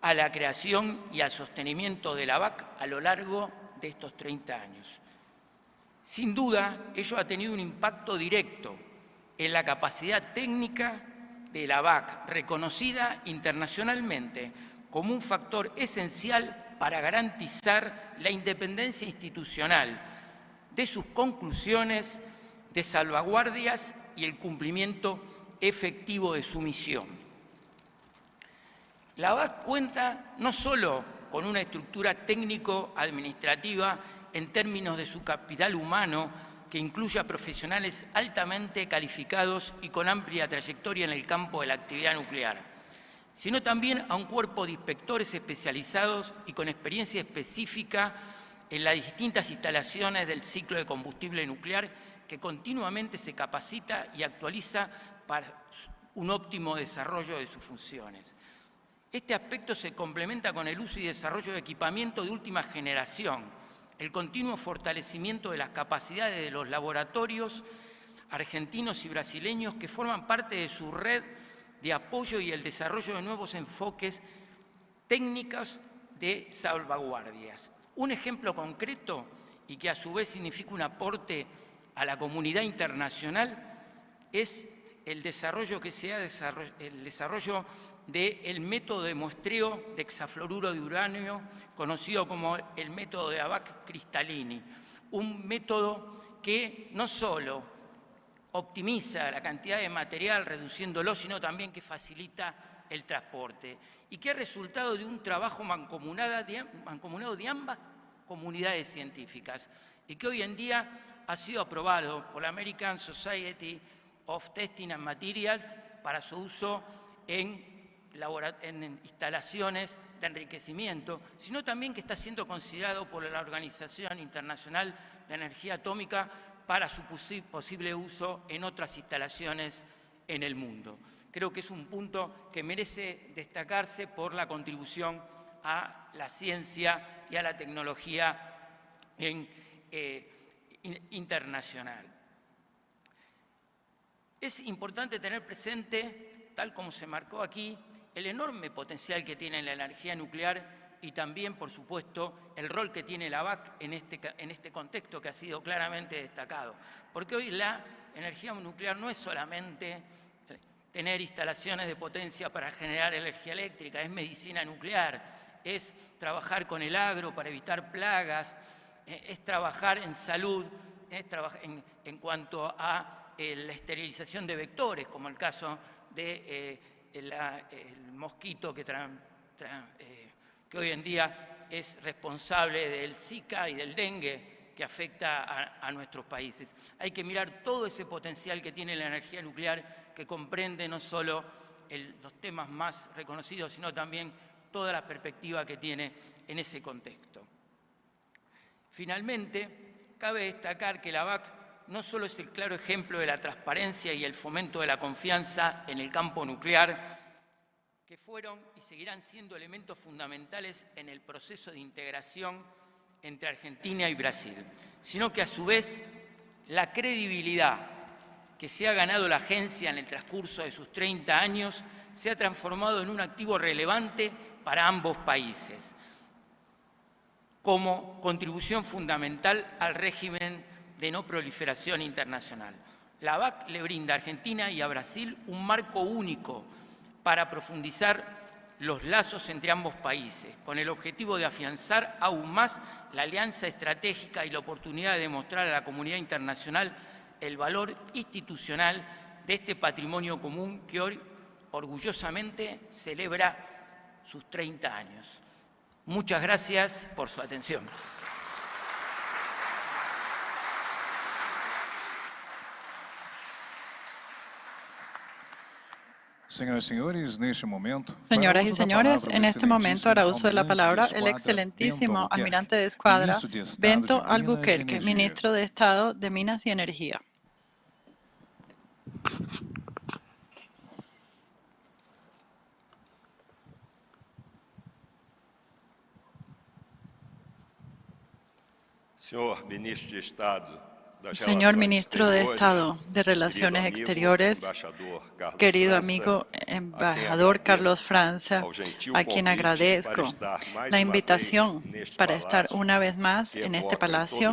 K: a la creación y al sostenimiento de la BAC a lo largo de estos 30 años. Sin duda, ello ha tenido un impacto directo en la capacidad técnica de la BAC, reconocida internacionalmente como un factor esencial para garantizar la independencia institucional de sus conclusiones de salvaguardias y el cumplimiento efectivo de su misión. La BAC cuenta no solo con una estructura técnico-administrativa en términos de su capital humano, que incluya profesionales altamente calificados y con amplia trayectoria en el campo de la actividad nuclear, sino también a un cuerpo de inspectores especializados y con experiencia específica en las distintas instalaciones del ciclo de combustible nuclear que continuamente se capacita y actualiza para un óptimo desarrollo de sus funciones. Este aspecto se complementa con el uso y desarrollo de equipamiento de última generación, el continuo fortalecimiento de las capacidades de los laboratorios argentinos y brasileños que forman parte de su red de apoyo y el desarrollo de nuevos enfoques técnicos de salvaguardias. Un ejemplo concreto y que a su vez significa un aporte a la comunidad internacional es el desarrollo que se el desarrollo del método de muestreo de hexafluoruro de uranio, conocido como el método de Abac Cristallini, un método que no solo optimiza la cantidad de material reduciéndolo, sino también que facilita el transporte y que es resultado de un trabajo mancomunado de ambas comunidades científicas y que hoy en día ha sido aprobado por la American Society of Testing and Materials para su uso en, en instalaciones de enriquecimiento, sino también que está siendo considerado por la Organización Internacional de Energía Atómica para su posible uso en otras instalaciones en el mundo. Creo que es un punto que merece destacarse por la contribución a la ciencia y a la tecnología eh, internacional. Es importante tener presente, tal como se marcó aquí, el enorme potencial que tiene la energía nuclear y también, por supuesto, el rol que tiene la BAC en este, en este contexto que ha sido claramente destacado. Porque hoy la energía nuclear no es solamente tener instalaciones de potencia para generar energía eléctrica, es medicina nuclear, es trabajar con el agro para evitar plagas, eh, es trabajar en salud, es trabajar en cuanto a eh, la esterilización de vectores, como el caso de eh, mosquito que, eh, que, hoy en día es responsable del Zika y del dengue que afecta a, nuestros países. Hay que mirar todo ese potencial que tiene la energía nuclear, que comprende no solo los temas más reconocidos, sino también toda la perspectiva que tiene en ese contexto. Finalmente, cabe destacar que la VAC no solo es el claro ejemplo de la transparencia y el fomento de la confianza en el campo nuclear, que fueron y seguirán siendo elementos fundamentales en el proceso de integración entre Argentina y Brasil, sino que a su vez la credibilidad que se ha ganado la agencia en el transcurso de sus 30 años se ha transformado en un activo relevante para ambos países, como contribución fundamental al régimen de no proliferación internacional. La BAC le brinda a Argentina y a Brasil un marco único para profundizar los lazos entre ambos países, con el objetivo de afianzar aún más la alianza estratégica y la oportunidad de demostrar a la comunidad internacional el valor institucional de este patrimonio común que hoy orgullosamente celebra sus 30 años. Muchas gracias por su atención.
D: Señoras
B: y señores, en este momento hará uso de la palabra el excelentísimo almirante de escuadra Bento Albuquerque, ministro de Estado de Minas y Energía.
L: Señor ministro de Estado
B: Señor Ministro de Estado de Relaciones Exteriores, querido amigo embajador Carlos Francia, a quien agradezco la invitación para estar una vez más en este palacio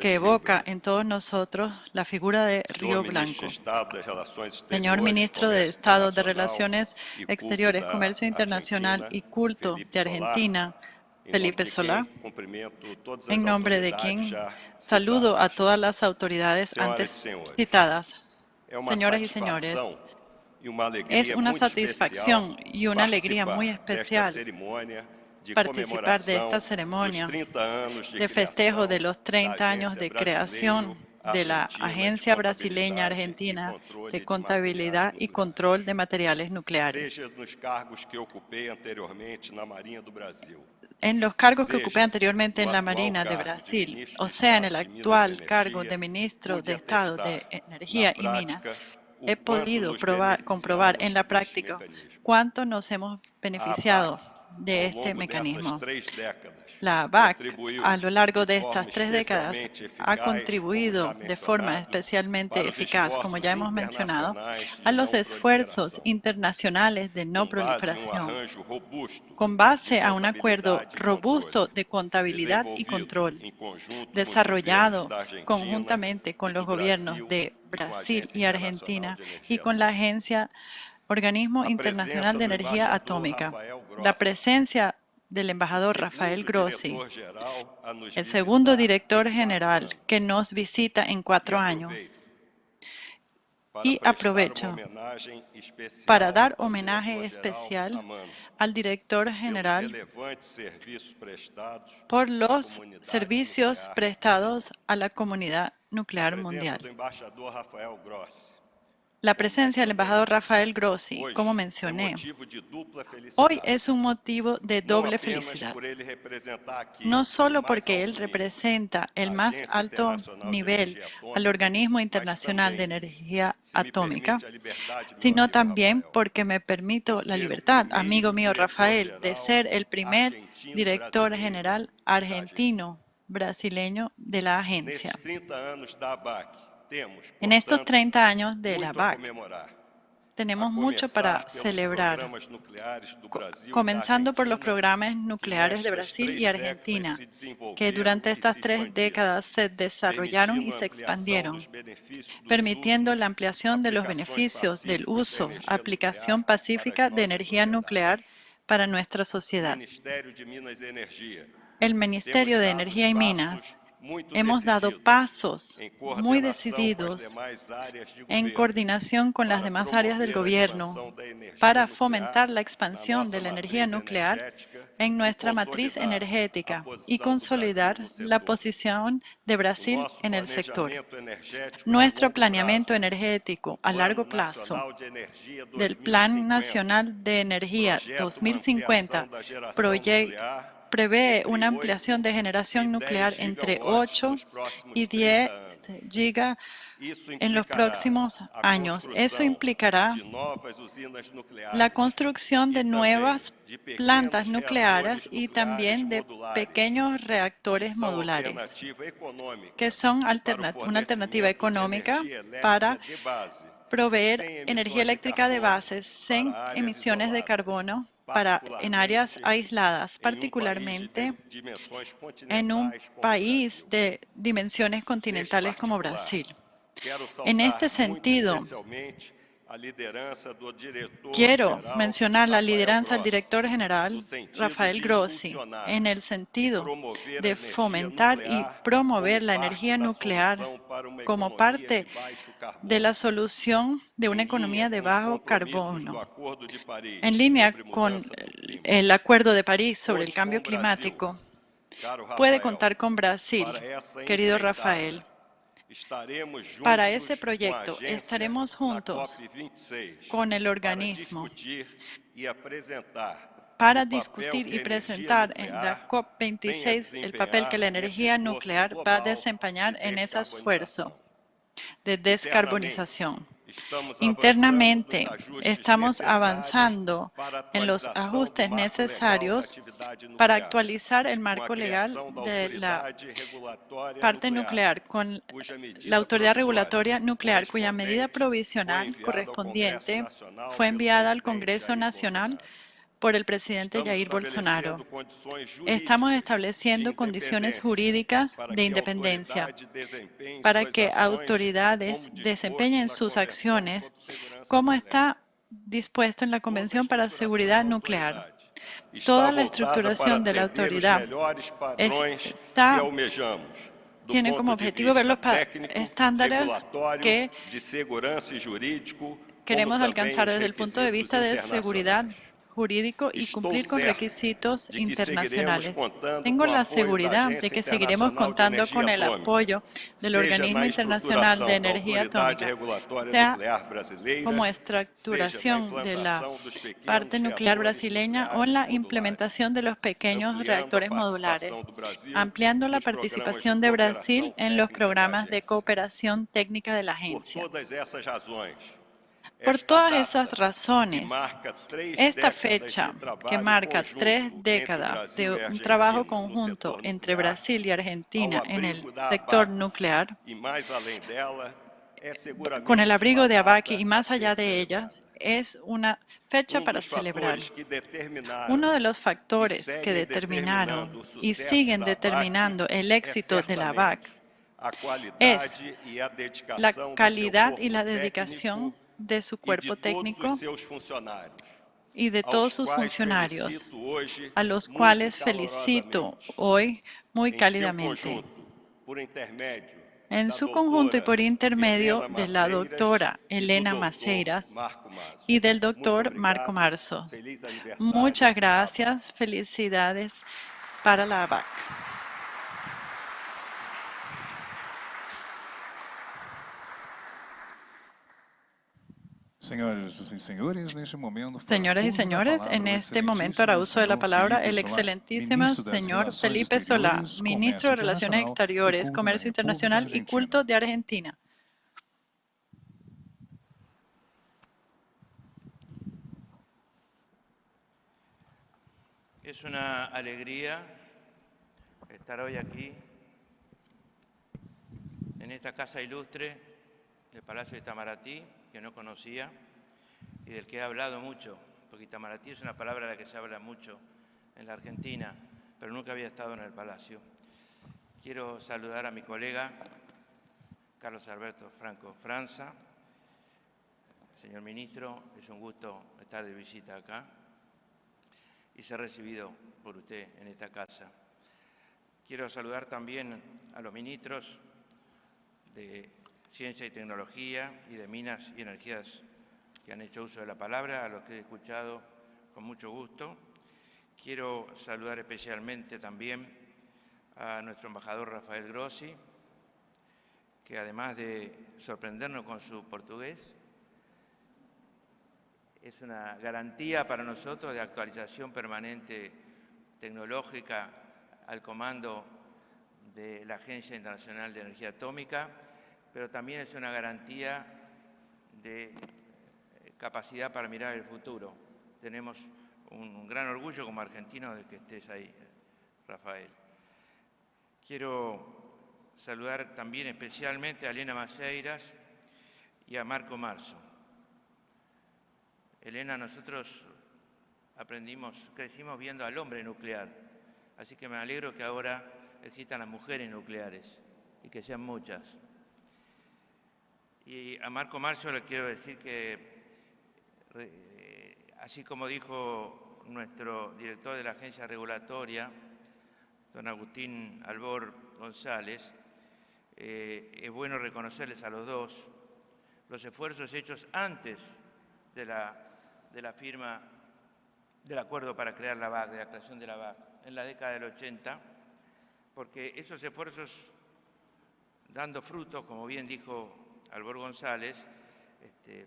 B: que evoca en todos nosotros la figura de Río Blanco. Señor Ministro de Estado de Relaciones Exteriores, Comercio Internacional y Culto de Argentina, Felipe Solá, en nombre de quien saludo a todas las autoridades antes citadas. Señoras y señores, es una satisfacción y una alegría muy especial participar de esta ceremonia de festejo de los 30 años de creación de la Agencia Brasileña Argentina de Contabilidad y Control de Materiales Nucleares en los cargos que ocupé anteriormente en la Marina de Brasil, o sea, en el actual cargo de Ministro de Estado de Energía y Minas, he podido comprobar en la práctica cuánto nos hemos beneficiado de este mecanismo. La BAC, a lo largo de estas tres décadas, ha contribuido de forma especialmente eficaz, como ya hemos mencionado, a los esfuerzos internacionales de no proliferación, con base a un acuerdo robusto de contabilidad y control, desarrollado conjuntamente con los gobiernos de Brasil y Argentina y con la Agencia Organismo Internacional de Energía Atómica. La presencia del embajador Rafael Grossi, el segundo director general que nos visita en cuatro años. Y aprovecho para dar homenaje especial al director general por los servicios prestados a la comunidad nuclear mundial. La presencia del embajador Rafael Grossi, como mencioné, hoy es un motivo de doble felicidad. No solo porque él representa el más alto nivel al Organismo Internacional de Energía Atómica, sino también porque me permito la libertad, amigo mío Rafael, de ser el primer director general argentino brasileño de la agencia. En estos 30 años de la BAC, tenemos mucho para celebrar, comenzando por los programas nucleares de Brasil y Argentina, que durante estas tres décadas se desarrollaron y se expandieron, permitiendo la ampliación de los beneficios del uso, aplicación pacífica de energía nuclear para nuestra sociedad. El Ministerio de Energía y Minas hemos dado pasos muy decididos en coordinación con las demás áreas del gobierno para fomentar la expansión de la energía nuclear en nuestra matriz energética y consolidar la posición de Brasil en el sector. Nuestro planeamiento energético a largo plazo del Plan Nacional de Energía 2050 proyecta prevé una ampliación de generación nuclear entre 8 y 10 gigas en los próximos años. Eso implicará la construcción de nuevas plantas nucleares y también de pequeños reactores modulares, que son una alternativa económica para proveer energía eléctrica de base sin emisiones de carbono para, en áreas aisladas, particularmente en un país de dimensiones continentales como Brasil. En este sentido, Quiero mencionar la lideranza del director general Rafael Grossi en el sentido de fomentar y promover la energía nuclear como parte de la solución de una economía de bajo carbono. En línea con el Acuerdo de París sobre el cambio climático, puede contar con Brasil, querido Rafael, para ese proyecto estaremos juntos con el organismo para discutir y presentar en la COP26 el papel que la energía nuclear va a desempeñar en ese esfuerzo de descarbonización. Internamente estamos avanzando en los ajustes necesarios para actualizar el marco legal de la parte nuclear con la Autoridad Regulatoria Nuclear, cuya medida provisional correspondiente fue enviada al Congreso Nacional por el presidente Jair Bolsonaro. Estamos estableciendo condiciones jurídicas de independencia para que autoridades desempeñen sus acciones como está dispuesto en la Convención para Seguridad Nuclear. Toda la estructuración de la autoridad está tiene como objetivo ver los estándares que queremos alcanzar desde el punto de vista de seguridad jurídico y cumplir con requisitos internacionales. Tengo la seguridad de que seguiremos contando con el apoyo del Organismo Internacional de Energía Atómica, sea como estructuración de la parte nuclear brasileña o en la implementación de los pequeños reactores modulares, ampliando la participación de Brasil en los programas de cooperación técnica de la agencia. Por todas esas razones, esta fecha que marca tres décadas de un trabajo conjunto entre Brasil y Argentina en el sector nuclear, con el abrigo de Abaqui y más allá de ellas, es una fecha para celebrar. Uno de los factores que determinaron y siguen determinando el éxito de la ABAC es la calidad y la dedicación de su cuerpo técnico y de todos sus funcionarios, a los cuales felicito hoy muy cálidamente en su conjunto y por intermedio de la doctora Elena Maceiras y del doctor Marco Marzo. Muchas gracias, felicidades para la ABAC.
D: Señoras y señores,
B: en este momento hará uso de la palabra el excelentísimo señor Felipe Solá, ministro de Relaciones Exteriores, Comercio Internacional y Culto de Argentina.
M: Es una alegría estar hoy aquí, en esta casa ilustre del Palacio de Tamaratí, que no conocía y del que he hablado mucho, porque Itamaraty es una palabra de la que se habla mucho en la Argentina, pero nunca había estado en el Palacio. Quiero saludar a mi colega Carlos Alberto Franco Franza. Señor Ministro, es un gusto estar de visita acá y ser recibido por usted en esta casa. Quiero saludar también a los ministros de Ciencia y Tecnología y de Minas y Energías que han hecho uso de la palabra, a los que he escuchado con mucho gusto. Quiero saludar especialmente también a nuestro embajador Rafael Grossi, que además de sorprendernos con su portugués, es una garantía para nosotros de actualización permanente tecnológica al comando de la Agencia Internacional de Energía Atómica pero también es una garantía de eh, capacidad para mirar el futuro. Tenemos un gran orgullo como argentino de que estés ahí, Rafael. Quiero saludar también especialmente a Elena Maceiras y a Marco Marzo. Elena, nosotros aprendimos, crecimos viendo al hombre nuclear, así que me alegro que ahora existan las mujeres nucleares y que sean muchas. Y a Marco Marzo le quiero decir que, así como dijo nuestro director de la agencia regulatoria, don Agustín Albor González, eh, es bueno reconocerles a los dos los esfuerzos hechos antes de la, de la firma del acuerdo para crear la BAC, de la creación de la BAC, en la década del 80, porque esos esfuerzos dando frutos, como bien dijo Albor González, este,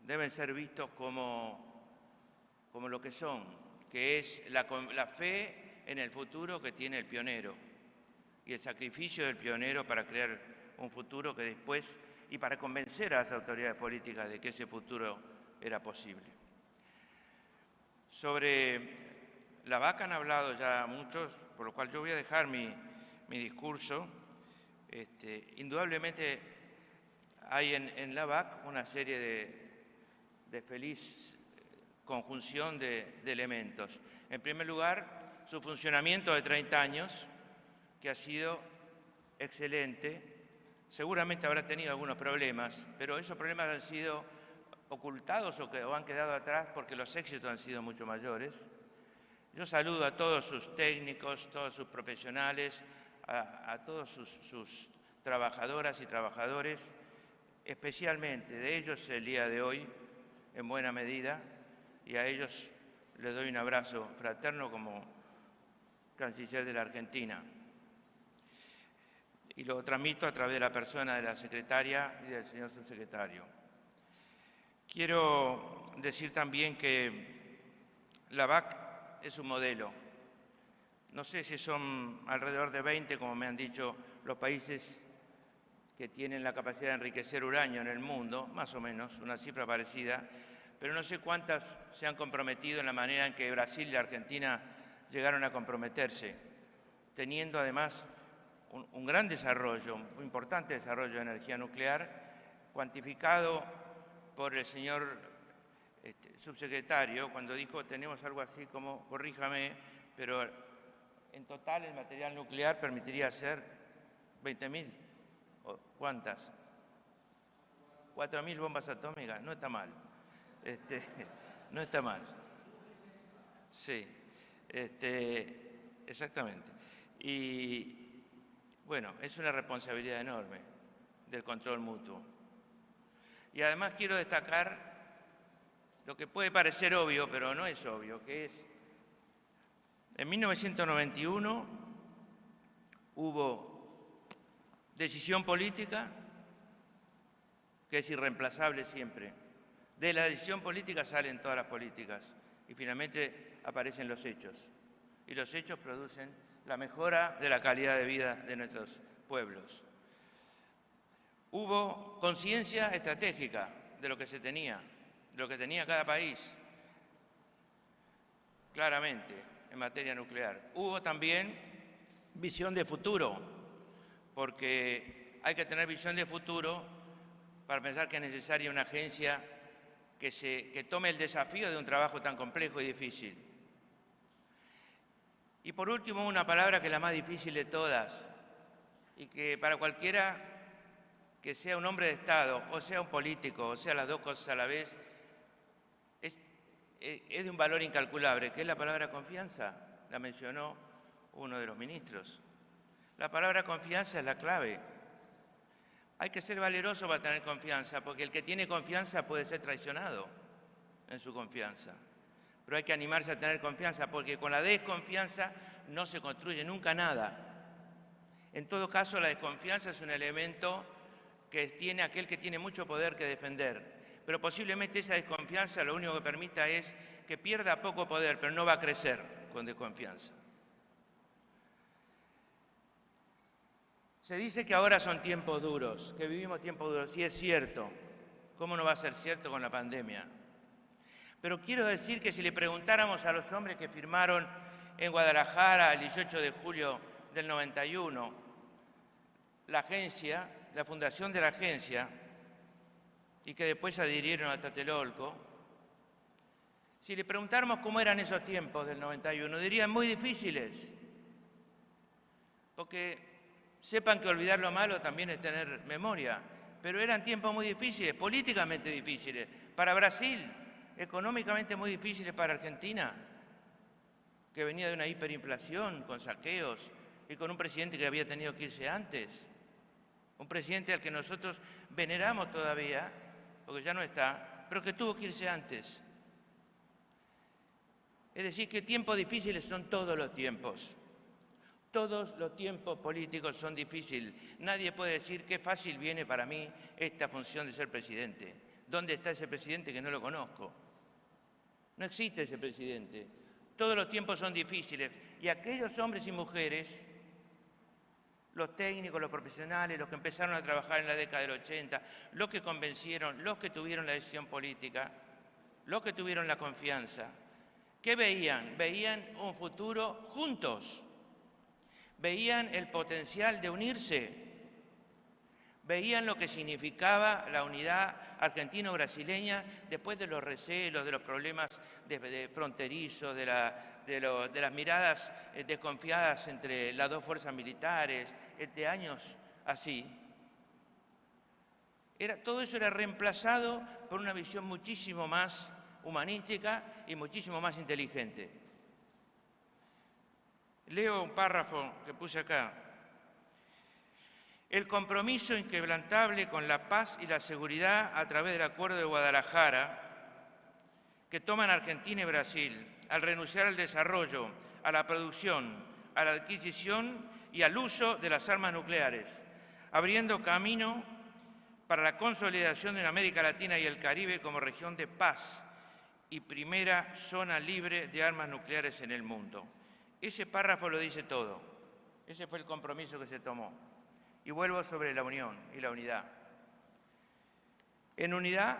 M: deben ser vistos como, como lo que son, que es la, fe en el futuro que tiene el pionero y el sacrificio del pionero para crear un futuro que después, y para convencer a las autoridades políticas de que ese futuro era posible. Sobre la vaca han hablado ya muchos, por lo cual yo voy a dejar mi, discurso. Este, indudablemente hay en, la VAC una serie de, feliz conjunción de, elementos. En primer lugar, su funcionamiento de 30 años, que ha sido excelente. Seguramente habrá tenido algunos problemas, pero esos problemas han sido ocultados o, que, han quedado atrás porque los éxitos han sido mucho mayores. Yo saludo a todos sus técnicos, todos sus profesionales, a, a todos sus, sus trabajadoras y trabajadores especialmente de ellos el día de hoy, en buena medida, y a ellos les doy un abrazo fraterno como canciller de la Argentina. Y lo transmito a través de la persona de la secretaria y del señor subsecretario. Quiero decir también que la VAC es un modelo. No sé si son alrededor de 20, como me han dicho, los países que tienen la capacidad de enriquecer uranio en el mundo, más o menos, una cifra parecida, pero no sé cuántas se han comprometido en la manera en que Brasil y Argentina llegaron a comprometerse, teniendo además un, gran desarrollo, un importante desarrollo de energía nuclear, cuantificado por el señor este, subsecretario cuando dijo tenemos algo así como, corríjame, pero en total el material nuclear permitiría hacer 20.000, ¿cuántas? 4.000 bombas atómicas, no está mal. Este, no está mal. Sí, este, exactamente. Y bueno, es una responsabilidad enorme del control mutuo. Y además quiero destacar lo que puede parecer obvio, pero no es obvio, que es, en 1991 hubo decisión política que es irreemplazable siempre de la decisión política salen todas las políticas y finalmente aparecen los hechos. Y los hechos producen la mejora de la calidad de vida de nuestros pueblos. Hubo conciencia estratégica de lo que se tenía, de lo que tenía cada país, claramente, en materia nuclear. Hubo también visión de futuro, porque hay que tener visión de futuro para pensar que es necesaria una agencia que, se, tome el desafío de un trabajo tan complejo y difícil. Y por último, una palabra que es la más difícil de todas y que para cualquiera que sea un hombre de Estado, o sea un político, o sea las dos cosas a la vez, es, es de un valor incalculable, que es la palabra confianza. La mencionó uno de los ministros. La palabra confianza es la clave. Hay que ser valeroso para tener confianza, porque el que tiene confianza puede ser traicionado en su confianza. Pero hay que animarse a tener confianza, porque con la desconfianza no se construye nunca nada. En todo caso, la desconfianza es un elemento que tiene aquel que tiene mucho poder que defender. Pero posiblemente esa desconfianza lo único que permita es que pierda poco poder, pero no va a crecer con desconfianza. Se dice que ahora son tiempos duros, que vivimos tiempos duros, y es cierto. ¿Cómo no va a ser cierto con la pandemia? Pero quiero decir que si le preguntáramos a los hombres que firmaron en Guadalajara el 18 de julio del 91, la agencia, la fundación de la agencia, y que después adhirieron a Tatelolco, si le preguntáramos cómo eran esos tiempos del 91, dirían muy difíciles, porque Sepan que olvidar lo malo también es tener memoria, pero eran tiempos muy difíciles, políticamente difíciles, para Brasil, económicamente muy difíciles para Argentina, que venía de una hiperinflación, con saqueos, y con un presidente que había tenido que irse antes, un presidente al que nosotros veneramos todavía, porque ya no está, pero que tuvo que irse antes. Es decir, que tiempos difíciles son todos los tiempos. Todos los tiempos políticos son difíciles. Nadie puede decir qué fácil viene para mí esta función de ser presidente. ¿Dónde está ese presidente que no lo conozco? No existe ese presidente. Todos los tiempos son difíciles. Y aquellos hombres y mujeres, los técnicos, los profesionales, los que empezaron a trabajar en la década del 80, los que convencieron, los que tuvieron la decisión política, los que tuvieron la confianza, ¿qué veían? Veían un futuro juntos veían el potencial de unirse, veían lo que significaba la unidad argentino-brasileña después de los recelos, de los problemas de, fronterizos, de, las miradas eh, desconfiadas entre las dos fuerzas militares, eh, de años así. todo eso era reemplazado por una visión muchísimo más humanística y muchísimo más inteligente. Leo un párrafo que puse acá. El compromiso inquebrantable con la paz y la seguridad a través del Acuerdo de Guadalajara que toman Argentina y Brasil al renunciar al desarrollo, a la producción, a la adquisición y al uso de las armas nucleares, abriendo camino para la consolidación de América Latina y el Caribe como región de paz y primera zona libre de armas nucleares en el mundo. Ese párrafo lo dice todo. Ese fue el compromiso que se tomó. Y vuelvo sobre la unión y la unidad. En unidad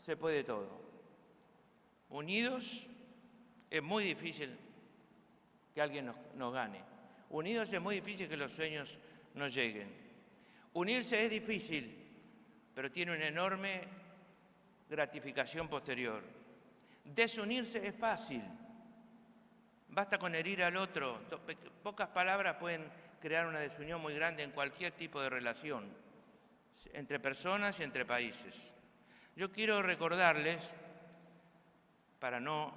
M: se puede todo. Unidos es muy difícil que alguien nos, gane. Unidos es muy difícil que los sueños nos lleguen. Unirse es difícil, pero tiene una enorme gratificación posterior. Desunirse es fácil. Basta con herir al otro. Pocas palabras pueden crear una desunión muy grande en cualquier tipo de relación, entre personas y entre países. Yo quiero recordarles, para no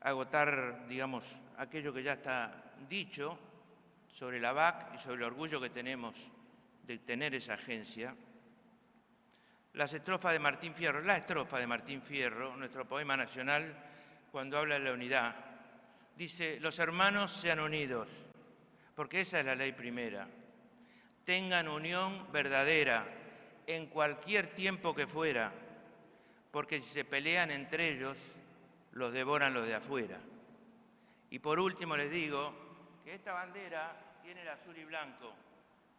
M: agotar, digamos, aquello que ya está dicho sobre la BAC y sobre el orgullo que tenemos de tener esa agencia, las estrofas de Martín Fierro, la estrofa de Martín Fierro, nuestro poema nacional, cuando habla de la unidad, dice, los hermanos sean unidos, porque esa es la ley primera, tengan unión verdadera en cualquier tiempo que fuera, porque si se pelean entre ellos, los devoran los de afuera. Y por último les digo que esta bandera tiene el azul y blanco,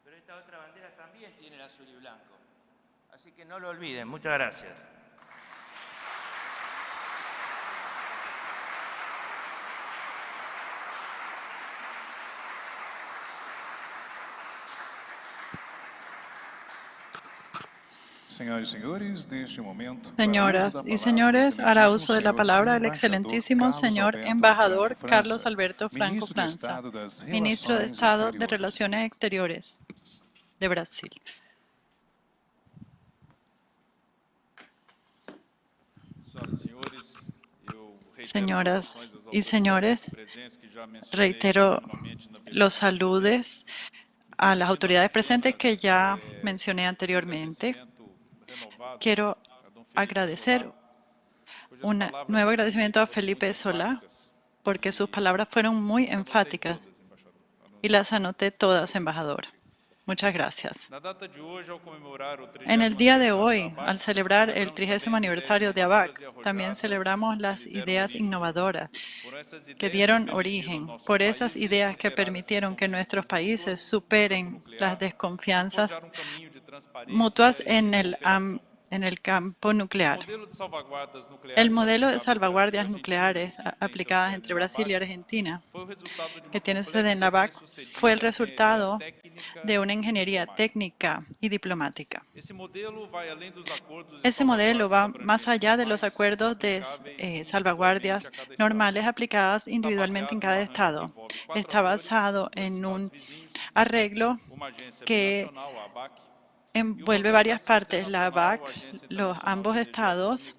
M: pero esta otra bandera también tiene el azul y blanco. Así que no lo olviden. Muchas gracias.
D: Señoras
B: y señores, hará uso de la palabra el excelentísimo señor embajador Carlos Alberto Franco Franza, ministro de Estado de Relaciones Exteriores de Brasil. Señoras y señores, reitero los saludes a las autoridades presentes que ya mencioné anteriormente. Quiero agradecer un nuevo agradecimiento a Felipe Solá porque sus palabras fueron muy enfáticas y las anoté todas, embajador. Muchas gracias. En el día de hoy, al celebrar el 30 aniversario de ABAC, también celebramos las ideas innovadoras que dieron origen, por esas ideas que permitieron que nuestros países superen las desconfianzas mutuas en el en el campo nuclear. El modelo de salvaguardias nucleares aplicadas entre Brasil y Argentina, que tiene su sede en la BAC, fue el resultado de una ingeniería técnica y diplomática. Ese modelo va más allá de los acuerdos de eh, salvaguardias normales aplicadas individualmente en cada estado. Está basado en un arreglo que envuelve varias partes, la BAC, los ambos estados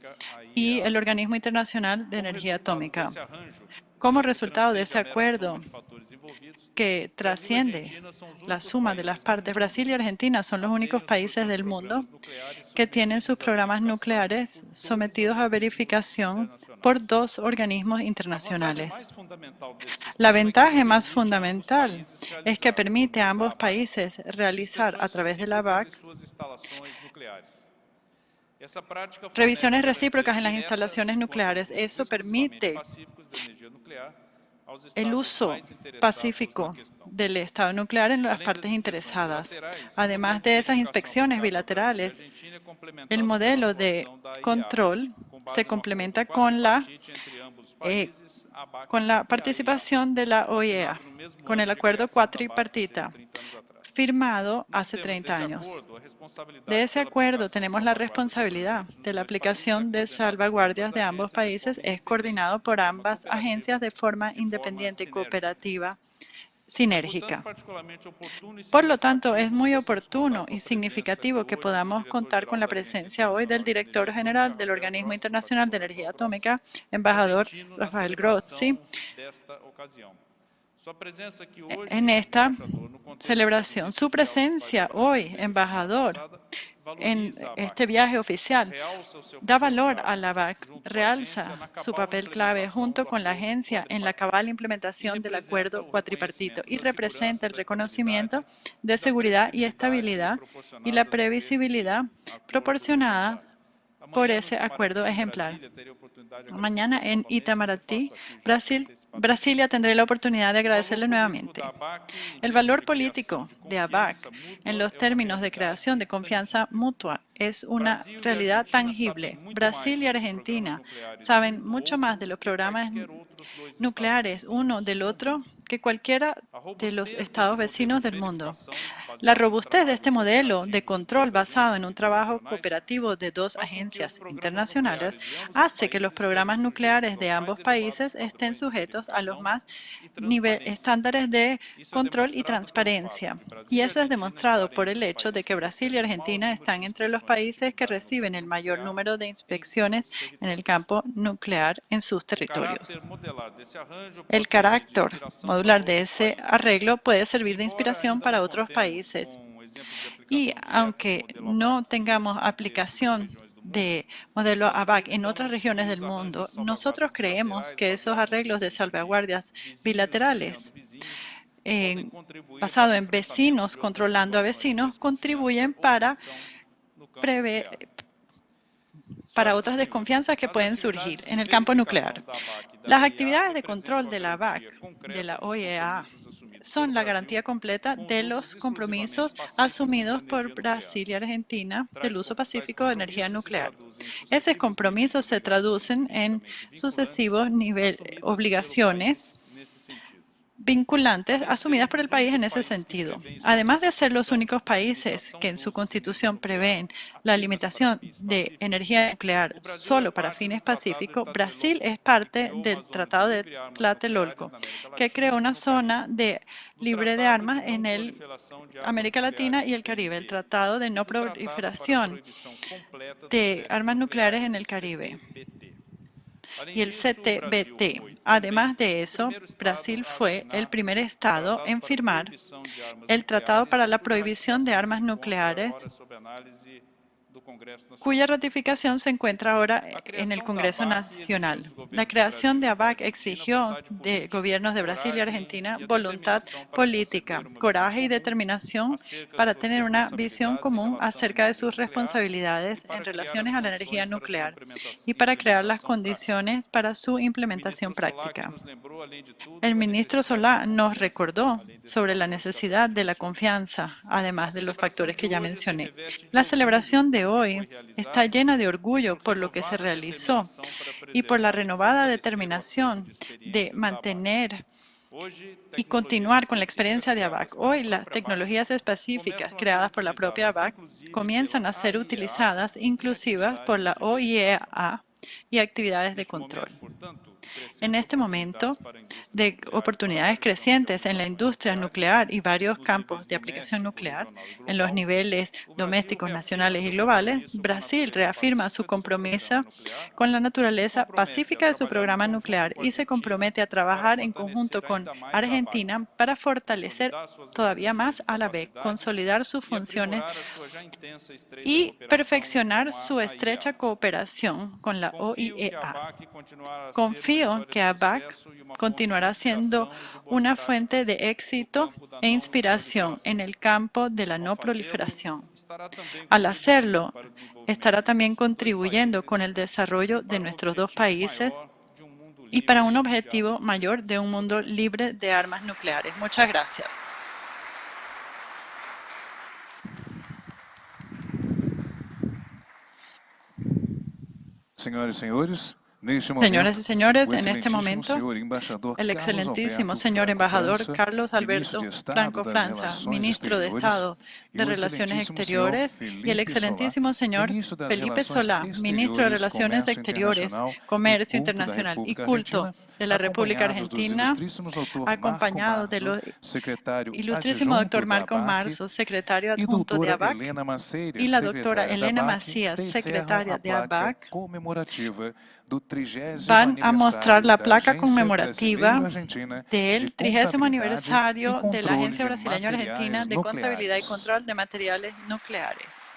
B: y el Organismo Internacional de Energía Atómica. Como resultado de ese acuerdo que trasciende la suma de las partes, Brasil y Argentina son los únicos países del mundo que tienen sus programas nucleares sometidos a verificación por dos organismos internacionales. La ventaja más fundamental es que permite a ambos países realizar a través de la BAC revisiones recíprocas en las instalaciones nucleares. Eso permite el uso pacífico del Estado nuclear en las partes interesadas. Además de esas inspecciones bilaterales, el modelo de control se complementa con la, eh, con la participación de la OEA, con el acuerdo cuatripartita firmado hace 30 años. De ese acuerdo tenemos la responsabilidad de la aplicación de salvaguardias de ambos países. Es coordinado por ambas agencias de forma independiente y cooperativa sinérgica. Por lo tanto, es muy oportuno y significativo que podamos contar con la presencia hoy del director general del Organismo Internacional de Energía Atómica, embajador Rafael Grossi, en esta celebración. Su presencia hoy, embajador, en este viaje oficial, da valor a la BAC, realza su papel clave junto con la agencia en la cabal implementación del acuerdo cuatripartito y representa el reconocimiento de seguridad y estabilidad y la previsibilidad proporcionada por ese acuerdo ejemplar. Mañana en Itamaraty, Brasil, Brasilia, tendré la oportunidad de agradecerle nuevamente. El valor político de ABAC en los términos de creación de confianza mutua es una realidad tangible. Brasil y Argentina saben mucho más de los programas nucleares uno del otro que cualquiera de los estados vecinos del mundo. La robustez de este modelo de control basado en un trabajo cooperativo de dos agencias internacionales hace que los programas nucleares de ambos países estén sujetos a los más estándares de control y transparencia. Y eso es demostrado por el hecho de que Brasil y Argentina están entre los países que reciben el mayor número de inspecciones en el campo nuclear en sus territorios. El carácter de ese arreglo puede servir de inspiración para otros países. Y aunque no tengamos aplicación de modelo ABAC en otras regiones del mundo, nosotros creemos que esos arreglos de salvaguardias bilaterales basados en vecinos controlando a vecinos contribuyen para prever para otras desconfianzas que pueden surgir en el campo nuclear. Las actividades de control de la BAC, de la OEA, son la garantía completa de los compromisos asumidos por Brasil y Argentina del uso pacífico de energía nuclear. Esos compromisos se traducen en sucesivos niveles, obligaciones vinculantes asumidas por el país en ese sentido. Además de ser los únicos países que en su constitución prevén la limitación de energía nuclear solo para fines pacíficos, Brasil es parte del Tratado de Tlatelolco, que creó una zona de libre de armas en el América Latina y el Caribe, el Tratado de No Proliferación de Armas Nucleares en el Caribe y el CTBT. Además de eso, Brasil fue el primer Estado en firmar el Tratado para la Prohibición de Armas Nucleares cuya ratificación se encuentra ahora en el Congreso Nacional. La creación de ABAC exigió de gobiernos de Brasil y Argentina voluntad política, coraje y determinación para tener una visión común acerca de sus responsabilidades en relaciones a la energía nuclear y para crear las condiciones para su implementación práctica. El ministro Solá nos recordó sobre la necesidad de la confianza, además de los factores que ya mencioné. La celebración de hoy está llena de orgullo por lo que se realizó y por la renovada determinación de mantener y continuar con la experiencia de ABAC. Hoy las tecnologías específicas creadas por la propia ABAC comienzan a ser utilizadas inclusivas por la OIEA y actividades de control. En este momento de oportunidades crecientes en la industria nuclear y varios campos de aplicación nuclear en los niveles domésticos, nacionales y globales, Brasil reafirma su compromiso con la naturaleza pacífica de su programa nuclear y se compromete a trabajar en conjunto con Argentina para fortalecer todavía más a la BEC, consolidar sus funciones y perfeccionar su estrecha cooperación con la OIEA. Que ABAC continuará siendo una fuente de éxito e inspiración en el campo de la no proliferación. Al hacerlo, estará también contribuyendo con el desarrollo de nuestros dos países y para un objetivo mayor de un mundo libre de armas nucleares. Muchas gracias.
D: Señores y señores,
B: Señoras y señores, en este momento, el excelentísimo señor embajador Carlos Alberto Franco Franza, ministro de Estado de Relaciones Exteriores, y el excelentísimo señor Felipe Solá, ministro de Relaciones Exteriores, Comercio Internacional y Culto de la República Argentina, acompañados del ilustrísimo doctor Marco Marzo, secretario adjunto de ABAC, y la doctora Elena Macías, secretaria de ABAC, van a mostrar la placa conmemorativa del 30 aniversario de la Agencia Brasileña Argentina de Contabilidad y Control de Materiales Nucleares.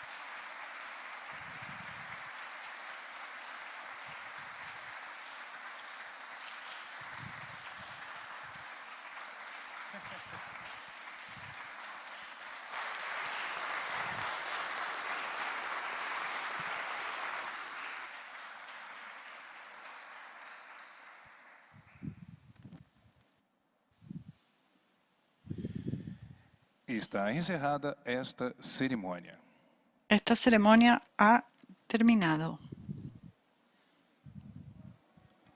D: Está encerrada esta cerimônia.
B: Esta ceremonia ha terminado.